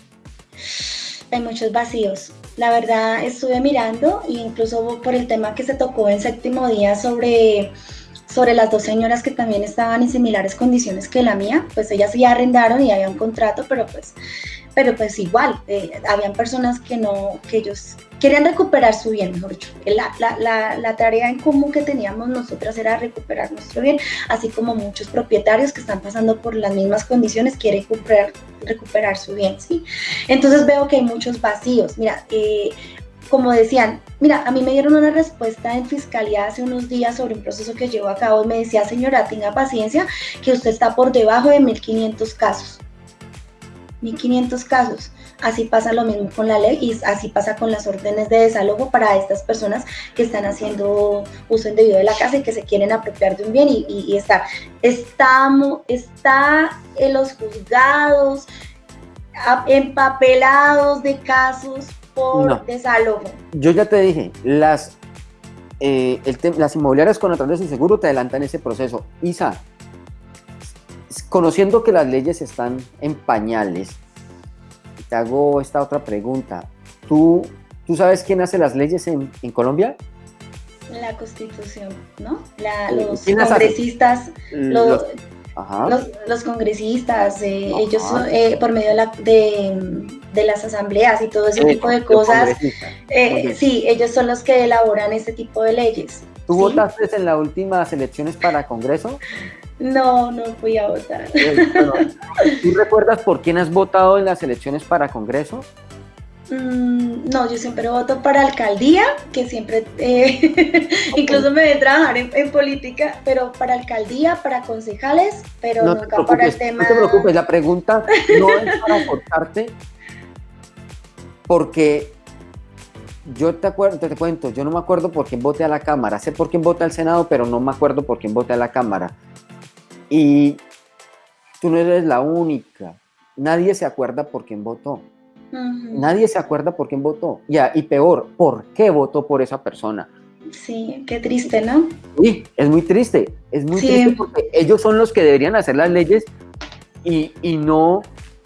Hay muchos vacíos. La verdad estuve mirando, incluso por el tema que se tocó en séptimo día sobre, sobre las dos señoras que también estaban en similares condiciones que la mía, pues ellas ya arrendaron y había un contrato, pero pues, pero pues igual, eh, habían personas que no, que ellos querían recuperar su bien, mejor dicho. La, la, la, la, tarea en común que teníamos nosotras era recuperar nuestro bien, así como muchos propietarios que están pasando por las mismas condiciones quieren recuperar, recuperar su bien, ¿sí? Entonces veo que hay muchos vacíos. Mira, eh, como decían, mira, a mí me dieron una respuesta en fiscalía hace unos días sobre un proceso que llevo a cabo y me decía, señora, tenga paciencia, que usted está por debajo de 1.500 casos. 1.500 casos. Así pasa lo mismo con la ley y así pasa con las órdenes de desalojo para estas personas que están haciendo uso indebido de la casa y que se quieren apropiar de un bien y, y, estar. Estamos, está en los juzgados empapelados de casos por desalojo. Yo ya te dije, las, eh, las inmobiliarias con de sin seguro te adelantan ese proceso. Isa, conociendo que las leyes están en pañales, te hago esta otra pregunta. ¿Tú, ¿tú sabes quién hace las leyes en, en Colombia? La Constitución, ¿no? La, eh, los congresistas, los, los, congresistas, eh, ellos eh, por medio de, la, de, de, las asambleas y todo ese tipo de cosas, sí, ellos son los que elaboran este tipo de leyes. ¿Tú votaste en las últimas elecciones para Congreso? No, no fui a votar. ¿Tú recuerdas por quién has votado en las elecciones para Congreso? Mm, no, yo siempre voto para alcaldía, que siempre, eh, incluso me voy a trabajar en, política, pero para alcaldía, para concejales, pero nunca para el tema. No te preocupes, la pregunta no es para cortarte, porque yo te acuerdo, te, te, cuento, yo no me acuerdo por quién voté a la Cámara, sé por quién voté al Senado, pero no me acuerdo por quién voté a la Cámara. Y tú no eres la única. Nadie se acuerda por quién votó. Nadie se acuerda por quién votó. Ya, y peor, ¿por qué votó por esa persona? Sí, qué triste, ¿no? Sí, es muy triste, es muy Sí. triste porque ellos son los que deberían hacer las leyes y, y no,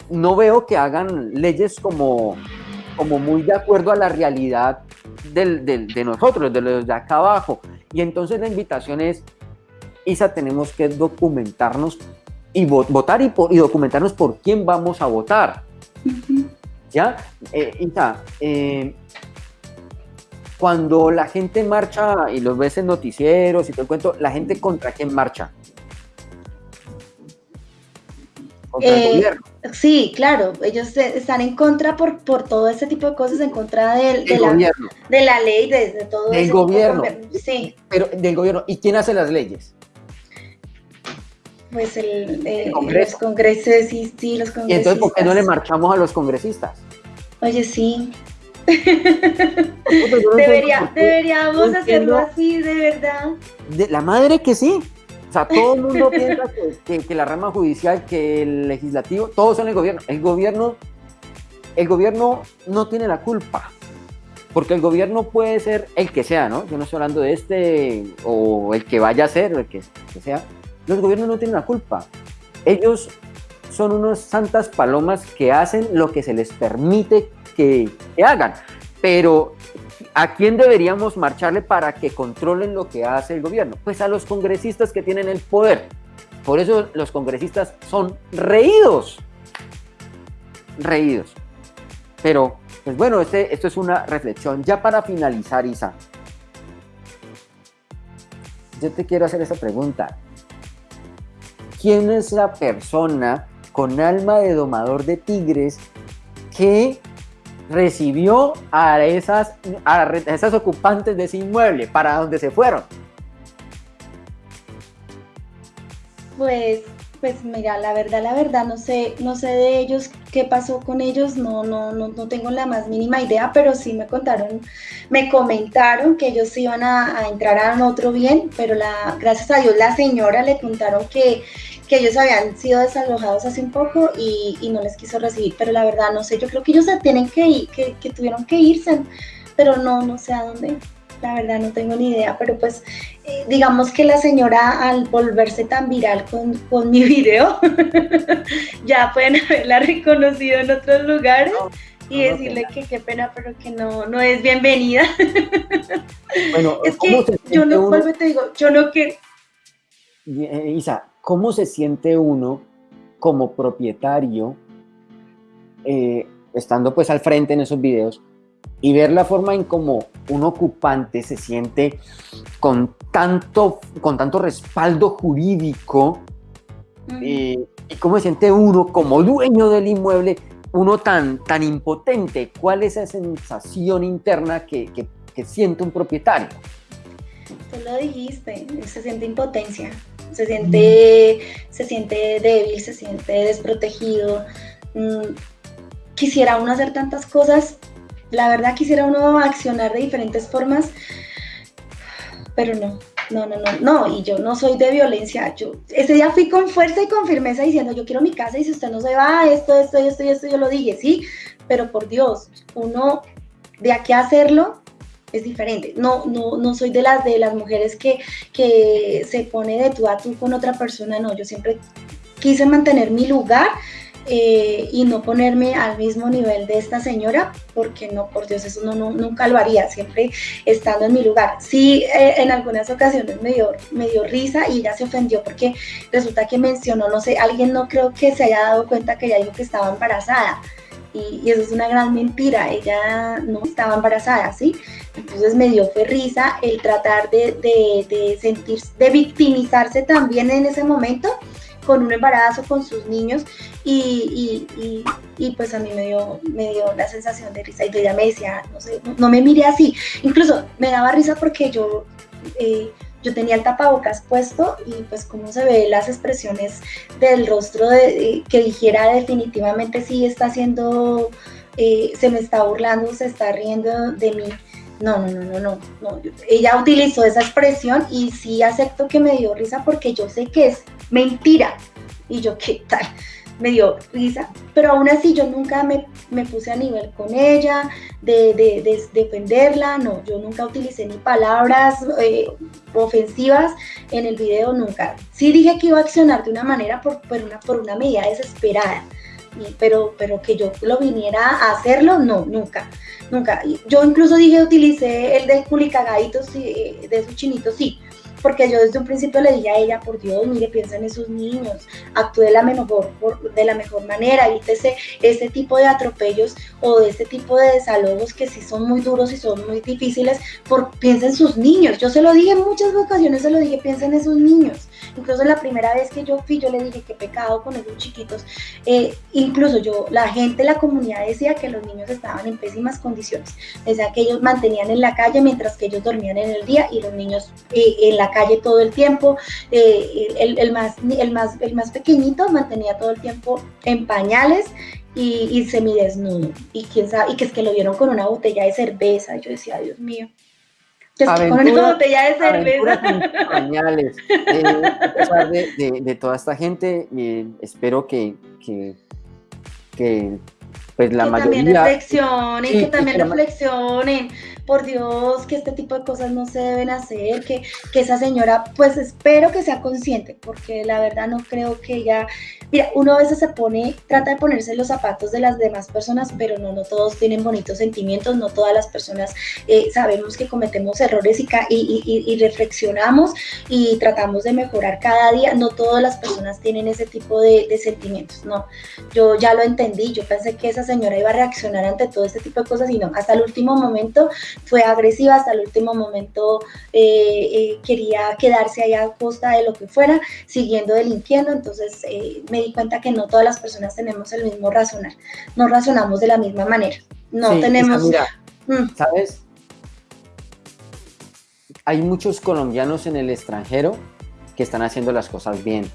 no veo que hagan leyes como, como muy de acuerdo a la realidad del- del- de nosotros, de los de acá abajo. Y entonces la invitación es, Isa, tenemos que documentarnos y vo- votar y, por- y documentarnos por quién vamos a votar. ¿Ya? Eh, Isa, eh, cuando la gente marcha y los ves en noticieros y te cuento, ¿la gente contra quién marcha? Eh. Sí, claro, ellos están en contra por, por todo este tipo de cosas, en contra del- de, la, gobierno. de la ley, de, de todo Del ese tipo de gobierno. Sí, Pero del gobierno. ¿Y quién hace las leyes? Pues el, eh, los congresos, sí, sí, los Y congresistas. entonces, ¿por qué no le marchamos a los congresistas? Oye, sí, no debería, deberíamos no entiendo. hacerlo así, de verdad. De la madre que sí. O sea, todo el mundo piensa que, que- que la rama judicial, que el legislativo, todos son el gobierno. El gobierno, el gobierno no tiene la culpa. Porque el gobierno puede ser el que sea, ¿no? Yo no estoy hablando de este o el que vaya a ser o el que, que sea. Los gobiernos no tienen la culpa. Ellos son unos santas palomas que hacen lo que se les permite que, hagan. Pero ¿A quién deberíamos marcharle para que controlen lo que hace el gobierno? Pues a los congresistas que tienen el poder. Por eso los congresistas son reídos. Reídos. Pero, pues bueno, este, esto es una reflexión. Ya para finalizar, Isa, yo te quiero hacer esa pregunta. ¿Quién es la persona con alma de domador de tigres que recibió a esas, a esas ocupantes de ese inmueble, para dónde se fueron. Pues, pues mira, la verdad, la verdad, no sé, no sé de ellos qué pasó con ellos, no, no, no, no tengo la más mínima idea, pero sí me contaron, me comentaron que ellos iban a, entrar a otro bien, pero la, gracias a Dios la señora le contaron que, que ellos habían sido desalojados hace un poco y, y no les quiso recibir, pero la verdad no sé, yo creo que ellos se tienen que ir, que, que tuvieron que irse, pero no, no sé a dónde. La verdad no tengo ni idea, pero pues eh, digamos que la señora al volverse tan viral con, con mi video, ya pueden haberla reconocido en otros lugares y no, decirle que qué pena, pero que no, no es bienvenida. Bueno, Es ¿cómo que yo no, uno- te digo, yo no quiero, Eh, Isa, ¿cómo se siente uno como propietario eh, estando pues al frente en esos videos y ver la forma en cómo un ocupante se siente con tanto, con tanto respaldo jurídico eh, y cómo se siente uno como dueño del inmueble, uno tan, tan impotente? ¿Cuál es esa sensación interna que, que- que siente un propietario? Tú lo dijiste, se siente impotencia, se siente, se siente débil, se siente desprotegido. Mm, Quisiera uno hacer tantas cosas, la verdad quisiera uno accionar de diferentes formas, pero no, no, no, no, no, y yo no soy de violencia, yo ese día fui con fuerza y con firmeza diciendo yo quiero mi casa y si usted no se va, esto, esto, esto esto, yo lo dije, sí, pero por Dios, uno de aquí a hacerlo es diferente. No, no, no soy de las de las mujeres que, que se pone de tú a tú con otra persona, no, yo siempre quise mantener mi lugar eh, y no ponerme al mismo nivel de esta señora, porque no, por Dios, eso no, no- nunca lo haría, siempre estando en mi lugar. Sí, eh, en algunas ocasiones me dio, me dio risa y ella se ofendió porque resulta que mencionó, no sé, alguien no creo que se haya dado cuenta que ella dijo que estaba embarazada. Y, y eso es una gran mentira, ella no estaba embarazada, ¿sí? Entonces me dio fue risa el tratar de, de, de sentir, de victimizarse también en ese momento con un embarazo, con sus niños y, y, y, y, pues a mí me dio, me dio la sensación de risa y ella me decía, no sé, no, me mire así, incluso me daba risa porque yo, eh, yo tenía el tapabocas puesto y pues como se ve las expresiones del rostro de, eh, que dijera definitivamente sí está haciendo, eh, se me está burlando, se está riendo de mí. No, no, no, no, no. Ella utilizó esa expresión y sí acepto que me dio risa porque yo sé que es mentira. Y yo, ¿qué tal? me dio risa, pero aún así yo nunca me, me puse a nivel con ella, de, de, de defenderla, no, yo nunca utilicé ni palabras eh, ofensivas en el video, nunca. Sí dije que iba a accionar de una manera por, por una, por una medida desesperada, pero, pero que yo lo viniera a hacerlo, no, nunca, nunca. Yo incluso dije, utilicé el de culicagaditos, de esos chinitos, sí, porque yo desde un principio le dije a ella, por Dios, mire, piensa en esos niños, actúe de la mejor, por- de la mejor manera, evítese ese tipo de atropellos o de ese tipo de desalojos que sí son muy duros y son muy difíciles, por, piensa en sus niños. Yo se lo dije en muchas ocasiones, se lo dije, piensa en esos niños. Incluso la primera vez que yo fui, yo le dije, qué pecado con esos chiquitos. Eh, incluso yo, la gente, la comunidad decía que los niños estaban en pésimas condiciones. Decía que ellos mantenían en la calle mientras que ellos dormían en el día y los niños eh, en la calle todo el tiempo. Eh, el, más, el, más, el más pequeñito mantenía todo el tiempo en pañales y, y semidesnudo. Y quién sabe, y que es que lo vieron con una botella de cerveza. Yo decía, Dios mío. Que con una Aventura- botella de Aventuras cerveza. pañales. Eh, a pesar de, de- de toda esta gente, eh, espero que, que, que, pues la que también mayoría... reflexionen, Sí, que también reflexionen, por Dios, que este tipo de cosas no se deben hacer, que, que esa señora, pues espero que sea consciente, porque la verdad no creo que ella, mira, uno a veces se pone, trata de ponerse los zapatos de las demás personas, pero no, no todos tienen bonitos sentimientos, no todas las personas eh, sabemos que cometemos errores y, y- y- y reflexionamos y tratamos de mejorar cada día, no todas las personas tienen ese tipo de, de sentimientos, no, yo ya lo entendí, yo pensé que esa señora iba a reaccionar ante todo este tipo de cosas y no, hasta el último momento fue agresiva, hasta el último momento eh, eh, quería quedarse allá a costa de lo que fuera, siguiendo delinquiendo, entonces eh, me di cuenta que no todas las personas tenemos el mismo razonar, no razonamos de la misma manera, no Sí, tenemos... Mira, Mm, ¿sabes? Hay muchos colombianos en el extranjero que están haciendo las cosas bien.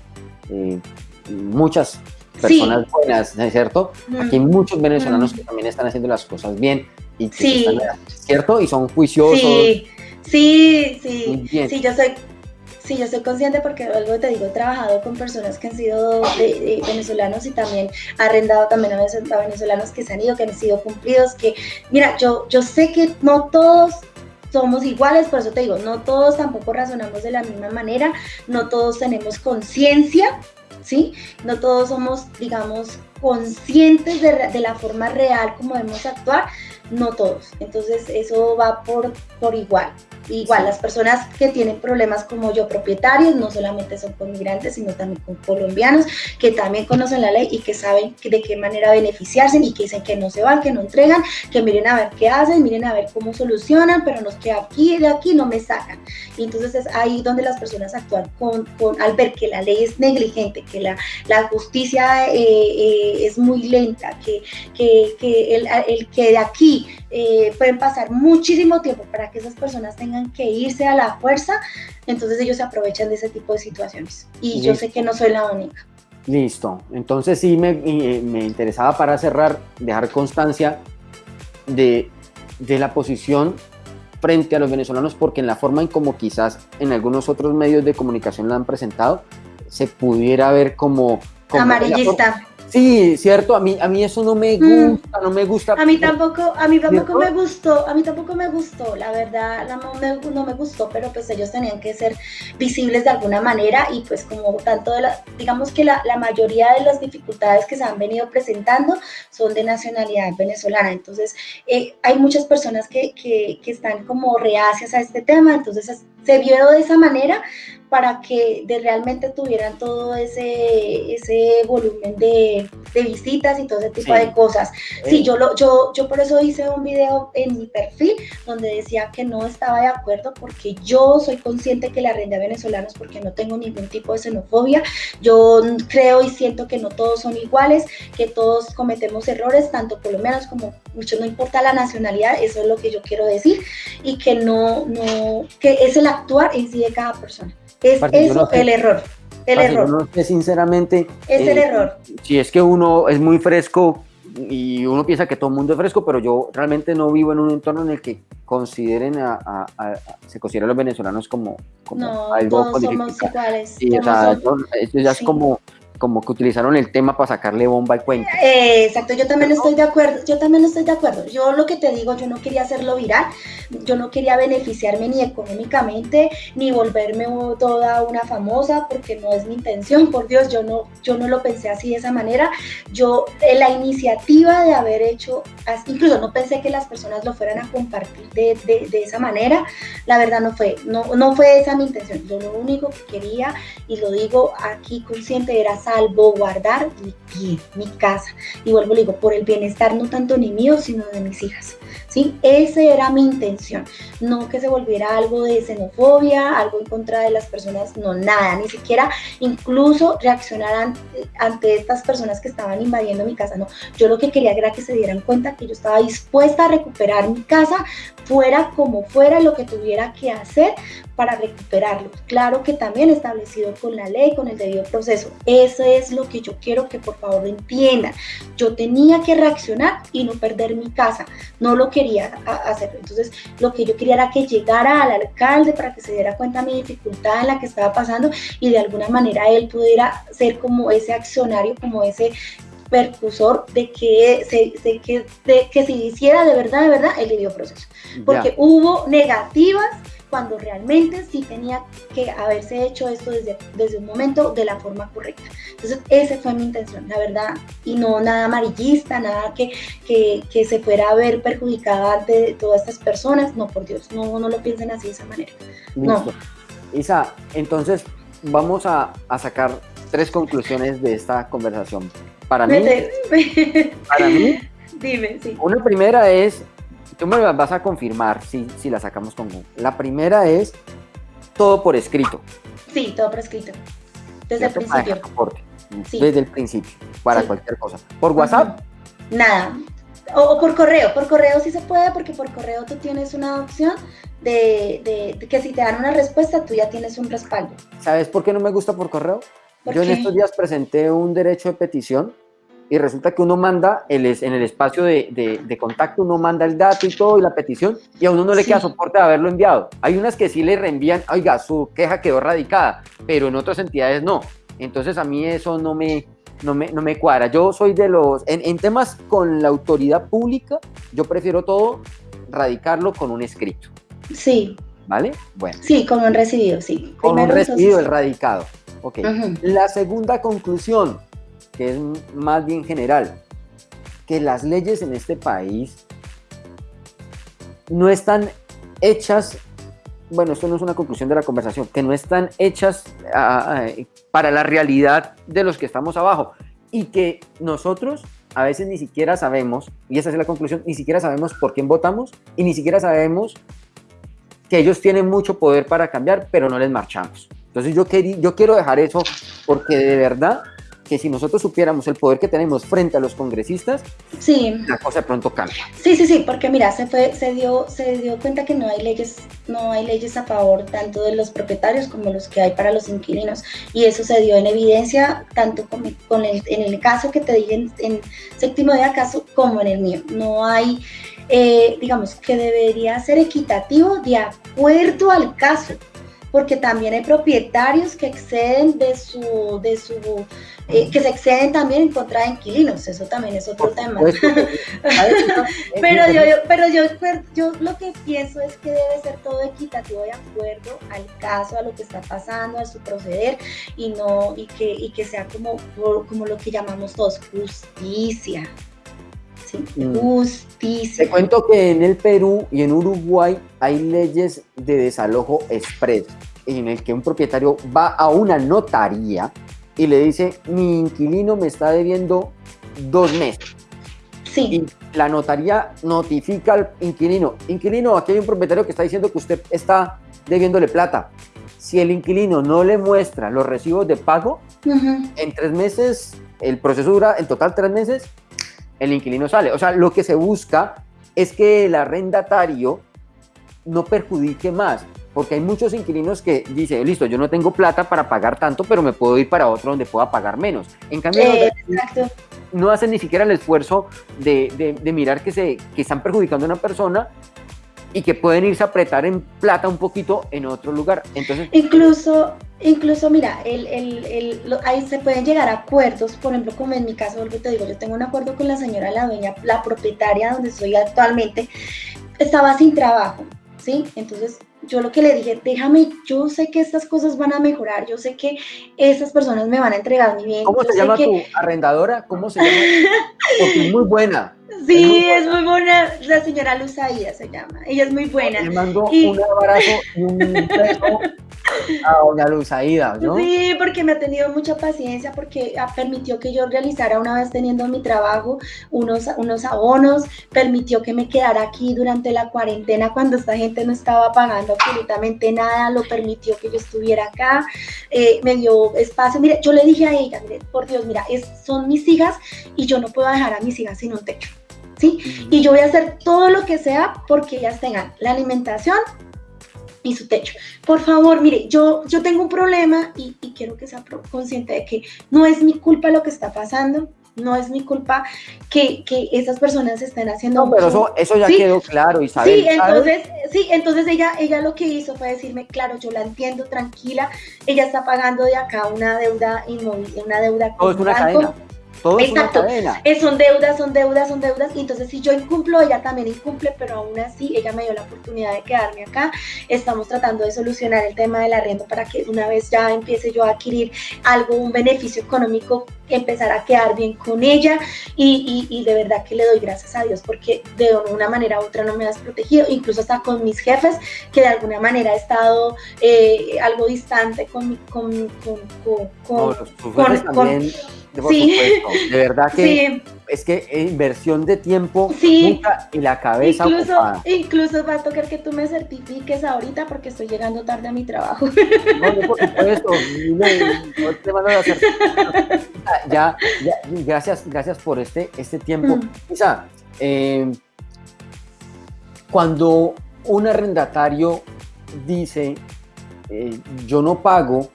Muchas personas buenas, ¿no es cierto? mm. Aquí hay muchos venezolanos Mm. que también están haciendo las cosas bien y que Sí. están, ¿cierto? Y son juiciosos. Sí, sí, sí, bien. sí, yo soy, sí, yo soy consciente porque algo te digo, he trabajado con personas que han sido de- de venezolanos y también arrendado también a, venezolanos que se han ido, que han sido cumplidos, que, mira, yo, yo sé que no todos somos iguales, por eso te digo, no todos tampoco razonamos de la misma manera, no todos tenemos conciencia, ¿sí? No todos somos, digamos, conscientes de, de la forma real como debemos actuar, no todos. Entonces eso va por, por igual. Igual, las personas que tienen problemas como yo, propietarios, no solamente son con migrantes, sino también con colombianos, que también conocen la ley y que saben de qué manera beneficiarse y que dicen que no se van, que no entregan, que miren a ver qué hacen, miren a ver cómo solucionan, pero nos que aquí de aquí no me sacan. Y entonces es ahí donde las personas actúan con, con- al ver que la ley es negligente, que la, la justicia eh, eh, es muy lenta, que, que, que el, el que de aquí eh, pueden pasar muchísimo tiempo para que esas personas tengan que irse a la fuerza, entonces ellos se aprovechan de ese tipo de situaciones. Y yo sé Listo. que no soy la única. Listo. Entonces sí me, eh, me interesaba para cerrar, dejar constancia de, de la posición frente a los venezolanos, porque en la forma en como quizás en algunos otros medios de comunicación la han presentado, se pudiera ver como... como Amarillista. Sí, cierto, a mí, a mí eso no me Mm. gusta, no me gusta. A mí tampoco, a mí tampoco ¿Cierto? me gustó, a mí tampoco me gustó, la verdad la- no me, no me gustó, pero pues ellos tenían que ser visibles de alguna manera y pues como tanto de la, digamos que la, la mayoría de las dificultades que se han venido presentando son de nacionalidad venezolana, entonces eh, hay muchas personas que, que, que están como reacias a este tema, entonces es- se vio de esa manera para que de realmente tuvieran todo ese, ese volumen de, de visitas y todo ese tipo Sí. de cosas. Sí, yo, lo, yo, yo por eso hice un video en mi perfil donde decía que no estaba de acuerdo porque yo soy consciente que la renta venezolanos porque no tengo ningún tipo de xenofobia. Yo creo y siento que no todos son iguales, que todos cometemos errores, tanto colombianos como muchos, no importa la nacionalidad, eso es lo que yo quiero decir, y que no, no, que es el actuar en sí de cada persona. Es eso el error, el error, no sé sinceramente es el eh, error. si es que uno es muy fresco y uno piensa que todo el mundo es fresco, pero yo realmente no vivo en un entorno en el que consideren a, a- a- a- se consideren a los venezolanos como, como No, algo todos somos iguales. Sí, o sea, eso ya es como, como que utilizaron el tema para sacarle bomba al cuento. Eh, exacto, yo también estoy de acuerdo, yo también estoy de acuerdo. Yo lo que te digo, yo no quería hacerlo viral, yo no quería beneficiarme ni económicamente, ni volverme toda una famosa, porque no es mi intención, por Dios, yo no, yo no lo pensé así de esa manera. Yo, eh, la iniciativa de haber hecho, incluso no pensé que las personas lo fueran a compartir de, de, de esa manera, la verdad no fue, no, no fue esa mi intención. Yo lo único que quería, y lo digo aquí consciente, era salvaguardar mi pie, mi casa. Y vuelvo, le digo, por el bienestar no tanto ni mío, sino de mis hijas. ¿sí? Esa era mi intención. No que se volviera algo de xenofobia, algo en contra de las personas, no, nada, ni siquiera incluso reaccionar ante, ante estas personas que estaban invadiendo mi casa, no. Yo lo que quería era que se dieran cuenta que yo estaba dispuesta a recuperar mi casa, fuera como fuera lo que tuviera que hacer para recuperarlo. Claro que también establecido con la ley, con el debido proceso. Eso es lo que yo quiero que por favor entiendan. Yo tenía que reaccionar y no perder mi casa. No lo quería hacer. Entonces, lo que yo quería era que llegara al alcalde para que se diera cuenta de mi dificultad en la que estaba pasando y de alguna manera él pudiera ser como ese accionario, como ese percusor de que se, que, de, que se hiciera de verdad, de verdad el debido proceso. Porque hubo negativas cuando realmente sí tenía que haberse hecho esto desde, desde un momento de la forma correcta. Entonces, esa fue mi intención, la verdad, y no nada amarillista, nada que, que, que se fuera a ver perjudicada de todas estas personas. No, por Dios, no, no lo piensen así de esa manera. No. Isa, entonces vamos a, a sacar tres conclusiones de esta conversación. Para mí, para mí, Dime, sí. una primera es tú me vas a confirmar si, si la sacamos con Google. La primera es todo por escrito. Sí, todo por escrito. Desde el principio. Sí. Desde el principio, para cualquier cosa. ¿Por WhatsApp? Nada. O, por correo. Por correo sí se puede porque por correo tú tienes una opción de, de, que si te dan una respuesta tú ya tienes un respaldo. ¿Sabes por qué no me gusta por correo? Yo en estos días presenté un derecho de petición y resulta que uno manda el, en el espacio de, de, contacto, uno manda el dato y todo y la petición y a uno no le queda soporte de haberlo enviado. Hay unas que sí le reenvían, oiga, su queja quedó radicada, pero en otras entidades no. Entonces a mí eso no me, no me, no me cuadra. Yo soy de los, en, en temas con la autoridad pública, yo prefiero todo radicarlo con un escrito. Sí. ¿Vale? Bueno. Sí, con un recibido, sí. Con un recibido, el radicado. Ok. La segunda conclusión, que es más bien general, que las leyes en este país no están hechas, bueno, esto no es una conclusión de la conversación, que no están hechas para la realidad de los que estamos abajo y que nosotros a veces ni siquiera sabemos, y esa es la conclusión, ni siquiera sabemos por quién votamos y ni siquiera sabemos que ellos tienen mucho poder para cambiar, pero no les marchamos. Entonces yo, yo quiero dejar eso porque de verdad que si nosotros supiéramos el poder que tenemos frente a los congresistas, sí. la cosa pronto cambia. Sí, sí, sí, porque mira, se fue, se dio, se dio cuenta que no hay leyes, no hay leyes a favor tanto de los propietarios como los que hay para los inquilinos, y eso se dio en evidencia tanto con, con el, en el caso que te dije en, en séptimo de acaso como en el mío. No hay, eh, digamos, que debería ser equitativo de acuerdo al caso porque también hay propietarios que exceden de su, de su eh, que se exceden también en contra de inquilinos, eso también es otro tema. pero yo, pero yo, yo lo que pienso es que debe ser todo equitativo de acuerdo al caso, a lo que está pasando, a su proceder y no y que, y que sea como, como lo que llamamos todos justicia. ¿Sí? Mm. Justicia. Te cuento que en el Perú y en Uruguay hay leyes de desalojo expreso en el que un propietario va a una notaría y le dice, mi inquilino me está debiendo dos meses. Sí. Y la notaría notifica al inquilino, inquilino, aquí hay un propietario que está diciendo que usted está debiéndole plata. Si el inquilino no le muestra los recibos de pago, en tres meses, el proceso dura en total tres meses, el inquilino sale. O sea, lo que se busca es que el arrendatario no perjudique más porque hay muchos inquilinos que dicen, listo, yo no tengo plata para pagar tanto, pero me puedo ir para otro donde pueda pagar menos. En cambio, no hacen ni siquiera el esfuerzo de, de, mirar que, se, que están perjudicando a una persona y que pueden irse a apretar en plata un poquito en otro lugar. Entonces, incluso, Incluso, mira, el, el, el, lo- ahí se pueden llegar a acuerdos, por ejemplo, como en mi caso, vuelvo te digo, yo tengo un acuerdo con la señora, la dueña, la propietaria donde estoy actualmente, estaba sin trabajo, ¿sí? Entonces, yo lo que le dije, déjame, yo sé que estas cosas van a mejorar, yo sé que esas personas me van a entregar mi bien. ¿Cómo se llama que- tu arrendadora? ¿Cómo se llama? Porque es muy buena. Sí, muy es muy buena, la señora Luz Aida se llama, ella es muy buena. Le mando Y- un abrazo y un beso a doña Luz Aida, ¿no? Sí, porque me ha tenido mucha paciencia, porque permitió que yo realizara una vez teniendo mi trabajo unos, unos abonos, permitió que me quedara aquí durante la cuarentena cuando esta gente no estaba pagando absolutamente nada, lo permitió que yo estuviera acá, eh, me dio espacio. Mire, yo le dije a ella, mire, por Dios, mira, es, son mis hijas y yo no puedo dejar a mis hijas sin un techo. ¿Sí? Y yo voy a hacer todo lo que sea porque ellas tengan la alimentación y su techo. Por favor, mire, yo, yo tengo un problema y, y quiero que sea consciente de que no es mi culpa lo que está pasando, no es mi culpa que, que esas personas estén haciendo No, pero mucho- eso, eso ya Sí. quedó claro, Isabel. Sí, ¿sabes? entonces, sí, entonces ella, ella lo que hizo fue decirme, claro, yo la entiendo, tranquila, ella está pagando de acá una deuda inmóvil, una deuda es una un banco. cadena. Todo es una Exacto. son deudas, son deudas, son deudas. Y entonces si yo incumplo, ella también incumple, pero aún así ella me dio la oportunidad de quedarme acá. Estamos tratando de solucionar el tema del arriendo para que una vez ya empiece yo a adquirir algo, un beneficio económico, empezar a quedar bien con ella. Y, y- y de verdad que le doy gracias a Dios porque de una manera u otra no me has protegido, incluso hasta con mis jefes, que de alguna manera he estado eh, algo distante con, mi- con, con, con- con- No, con- por Sí. supuesto. De verdad que Sí, es que inversión de tiempo Sí. nunca y la cabeza incluso, ocupada. incluso va a tocar que tú me certifiques ahorita porque estoy llegando tarde a mi trabajo. No, no, por supuesto. No, te. Ya, ya, gracias, gracias por este, este tiempo. Mm. Isa, eh, cuando un arrendatario dice eh, yo no pago,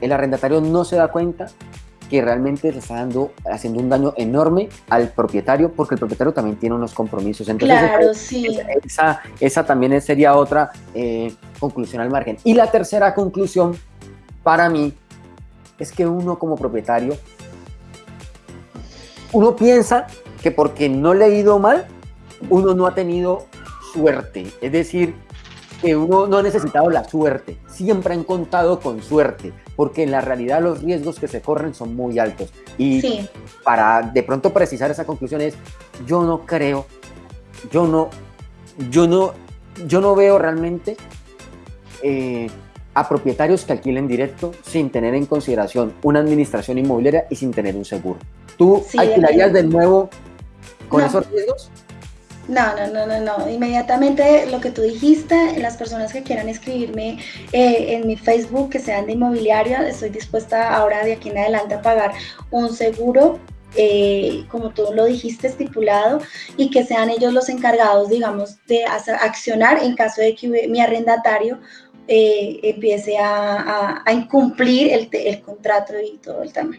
el arrendatario no se da cuenta que realmente le está dando, haciendo un daño enorme al propietario, porque el propietario también tiene unos compromisos. Entonces, claro, esa- sí. esa, esa también sería otra eh, conclusión al margen. Y la tercera conclusión para mí es que uno como propietario, uno piensa que porque no le ha ido mal, uno no ha tenido suerte. Es decir, que uno no ha necesitado la suerte, siempre han contado con suerte, porque en la realidad los riesgos que se corren son muy altos. Y Sí, para de pronto precisar esa conclusión es, yo no creo, yo no, yo no, yo no veo realmente eh, a propietarios que alquilen directo sin tener en consideración una administración inmobiliaria y sin tener un seguro. ¿Tú Sí, alquilarías de nuevo con No. esos riesgos? No, no, no, no, no. Inmediatamente lo que tú dijiste, las personas que quieran escribirme eh, en mi Facebook, que sean de inmobiliaria, estoy dispuesta ahora de aquí en adelante a pagar un seguro. eh, como tú lo dijiste, estipulado, y que sean ellos los encargados, digamos, de accionar en caso de que mi arrendatario eh, empiece a, a- a incumplir el, contrato y todo el tema.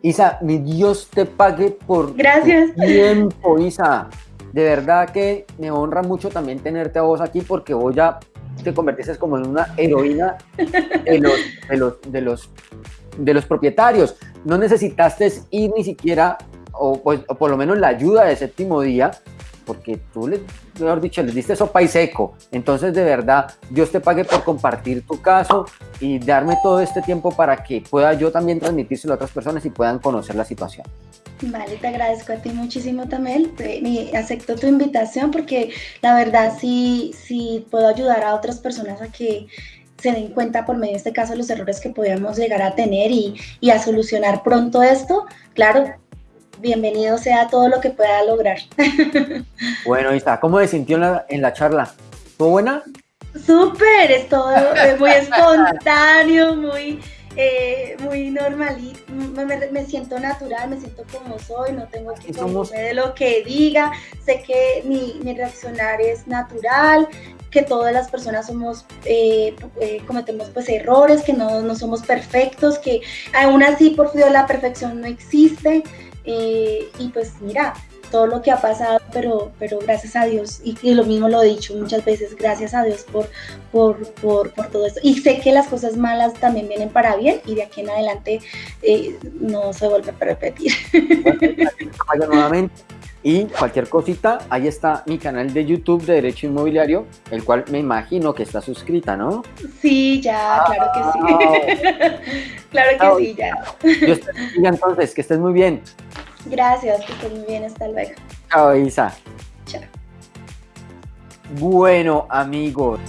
Isa, mi Dios te pague por Gracias. tu tiempo, Isa. De verdad que me honra mucho también tenerte a vos aquí porque vos ya te convertiste como en una heroína de los, de los, de los, propietarios. No necesitaste ir ni siquiera, o, pues, o por lo menos la ayuda de séptimo día, porque tú, le, mejor dicho, les diste sopa y seco. Entonces, de verdad, Dios te pague por compartir tu caso y darme todo este tiempo para que pueda yo también transmitírselo a otras personas y puedan conocer la situación. Vale, te agradezco a ti muchísimo también. Y acepto tu invitación porque la verdad sí, sí puedo ayudar a otras personas a que se den cuenta por medio de este caso los errores que podíamos llegar a tener y, y a solucionar pronto esto. Claro, bienvenido sea todo lo que pueda lograr. Bueno, Isa, ¿cómo se sintió en la, en la charla? ¿Fue buena? Súper, es todo muy espontáneo, muy, eh, muy normalito, me, me- me siento natural, me siento como soy, no tengo que comerme de lo que diga, sé que mi, mi reaccionar es natural, que todas las personas somos, eh, eh, cometemos pues errores, que no, no somos perfectos, que aún así por Dios la perfección no existe, eh, y pues mira, todo lo que ha pasado, pero, pero gracias a Dios, y, y lo mismo lo he dicho muchas veces, gracias a Dios por, por, por, por todo esto. Y sé que las cosas malas también vienen para bien y de aquí en adelante eh, no se vuelve a repetir. Vaya nuevamente. Y cualquier cosita, ahí está mi canal de YouTube de Derecho Inmobiliario, el cual me imagino que está suscrita, ¿no? Sí, ya, claro que sí. claro que sí, ya. Te bendiga entonces, que estés muy bien. Gracias, que estés muy bien, hasta luego. Chao, Isa. Chao. Bueno, amigos.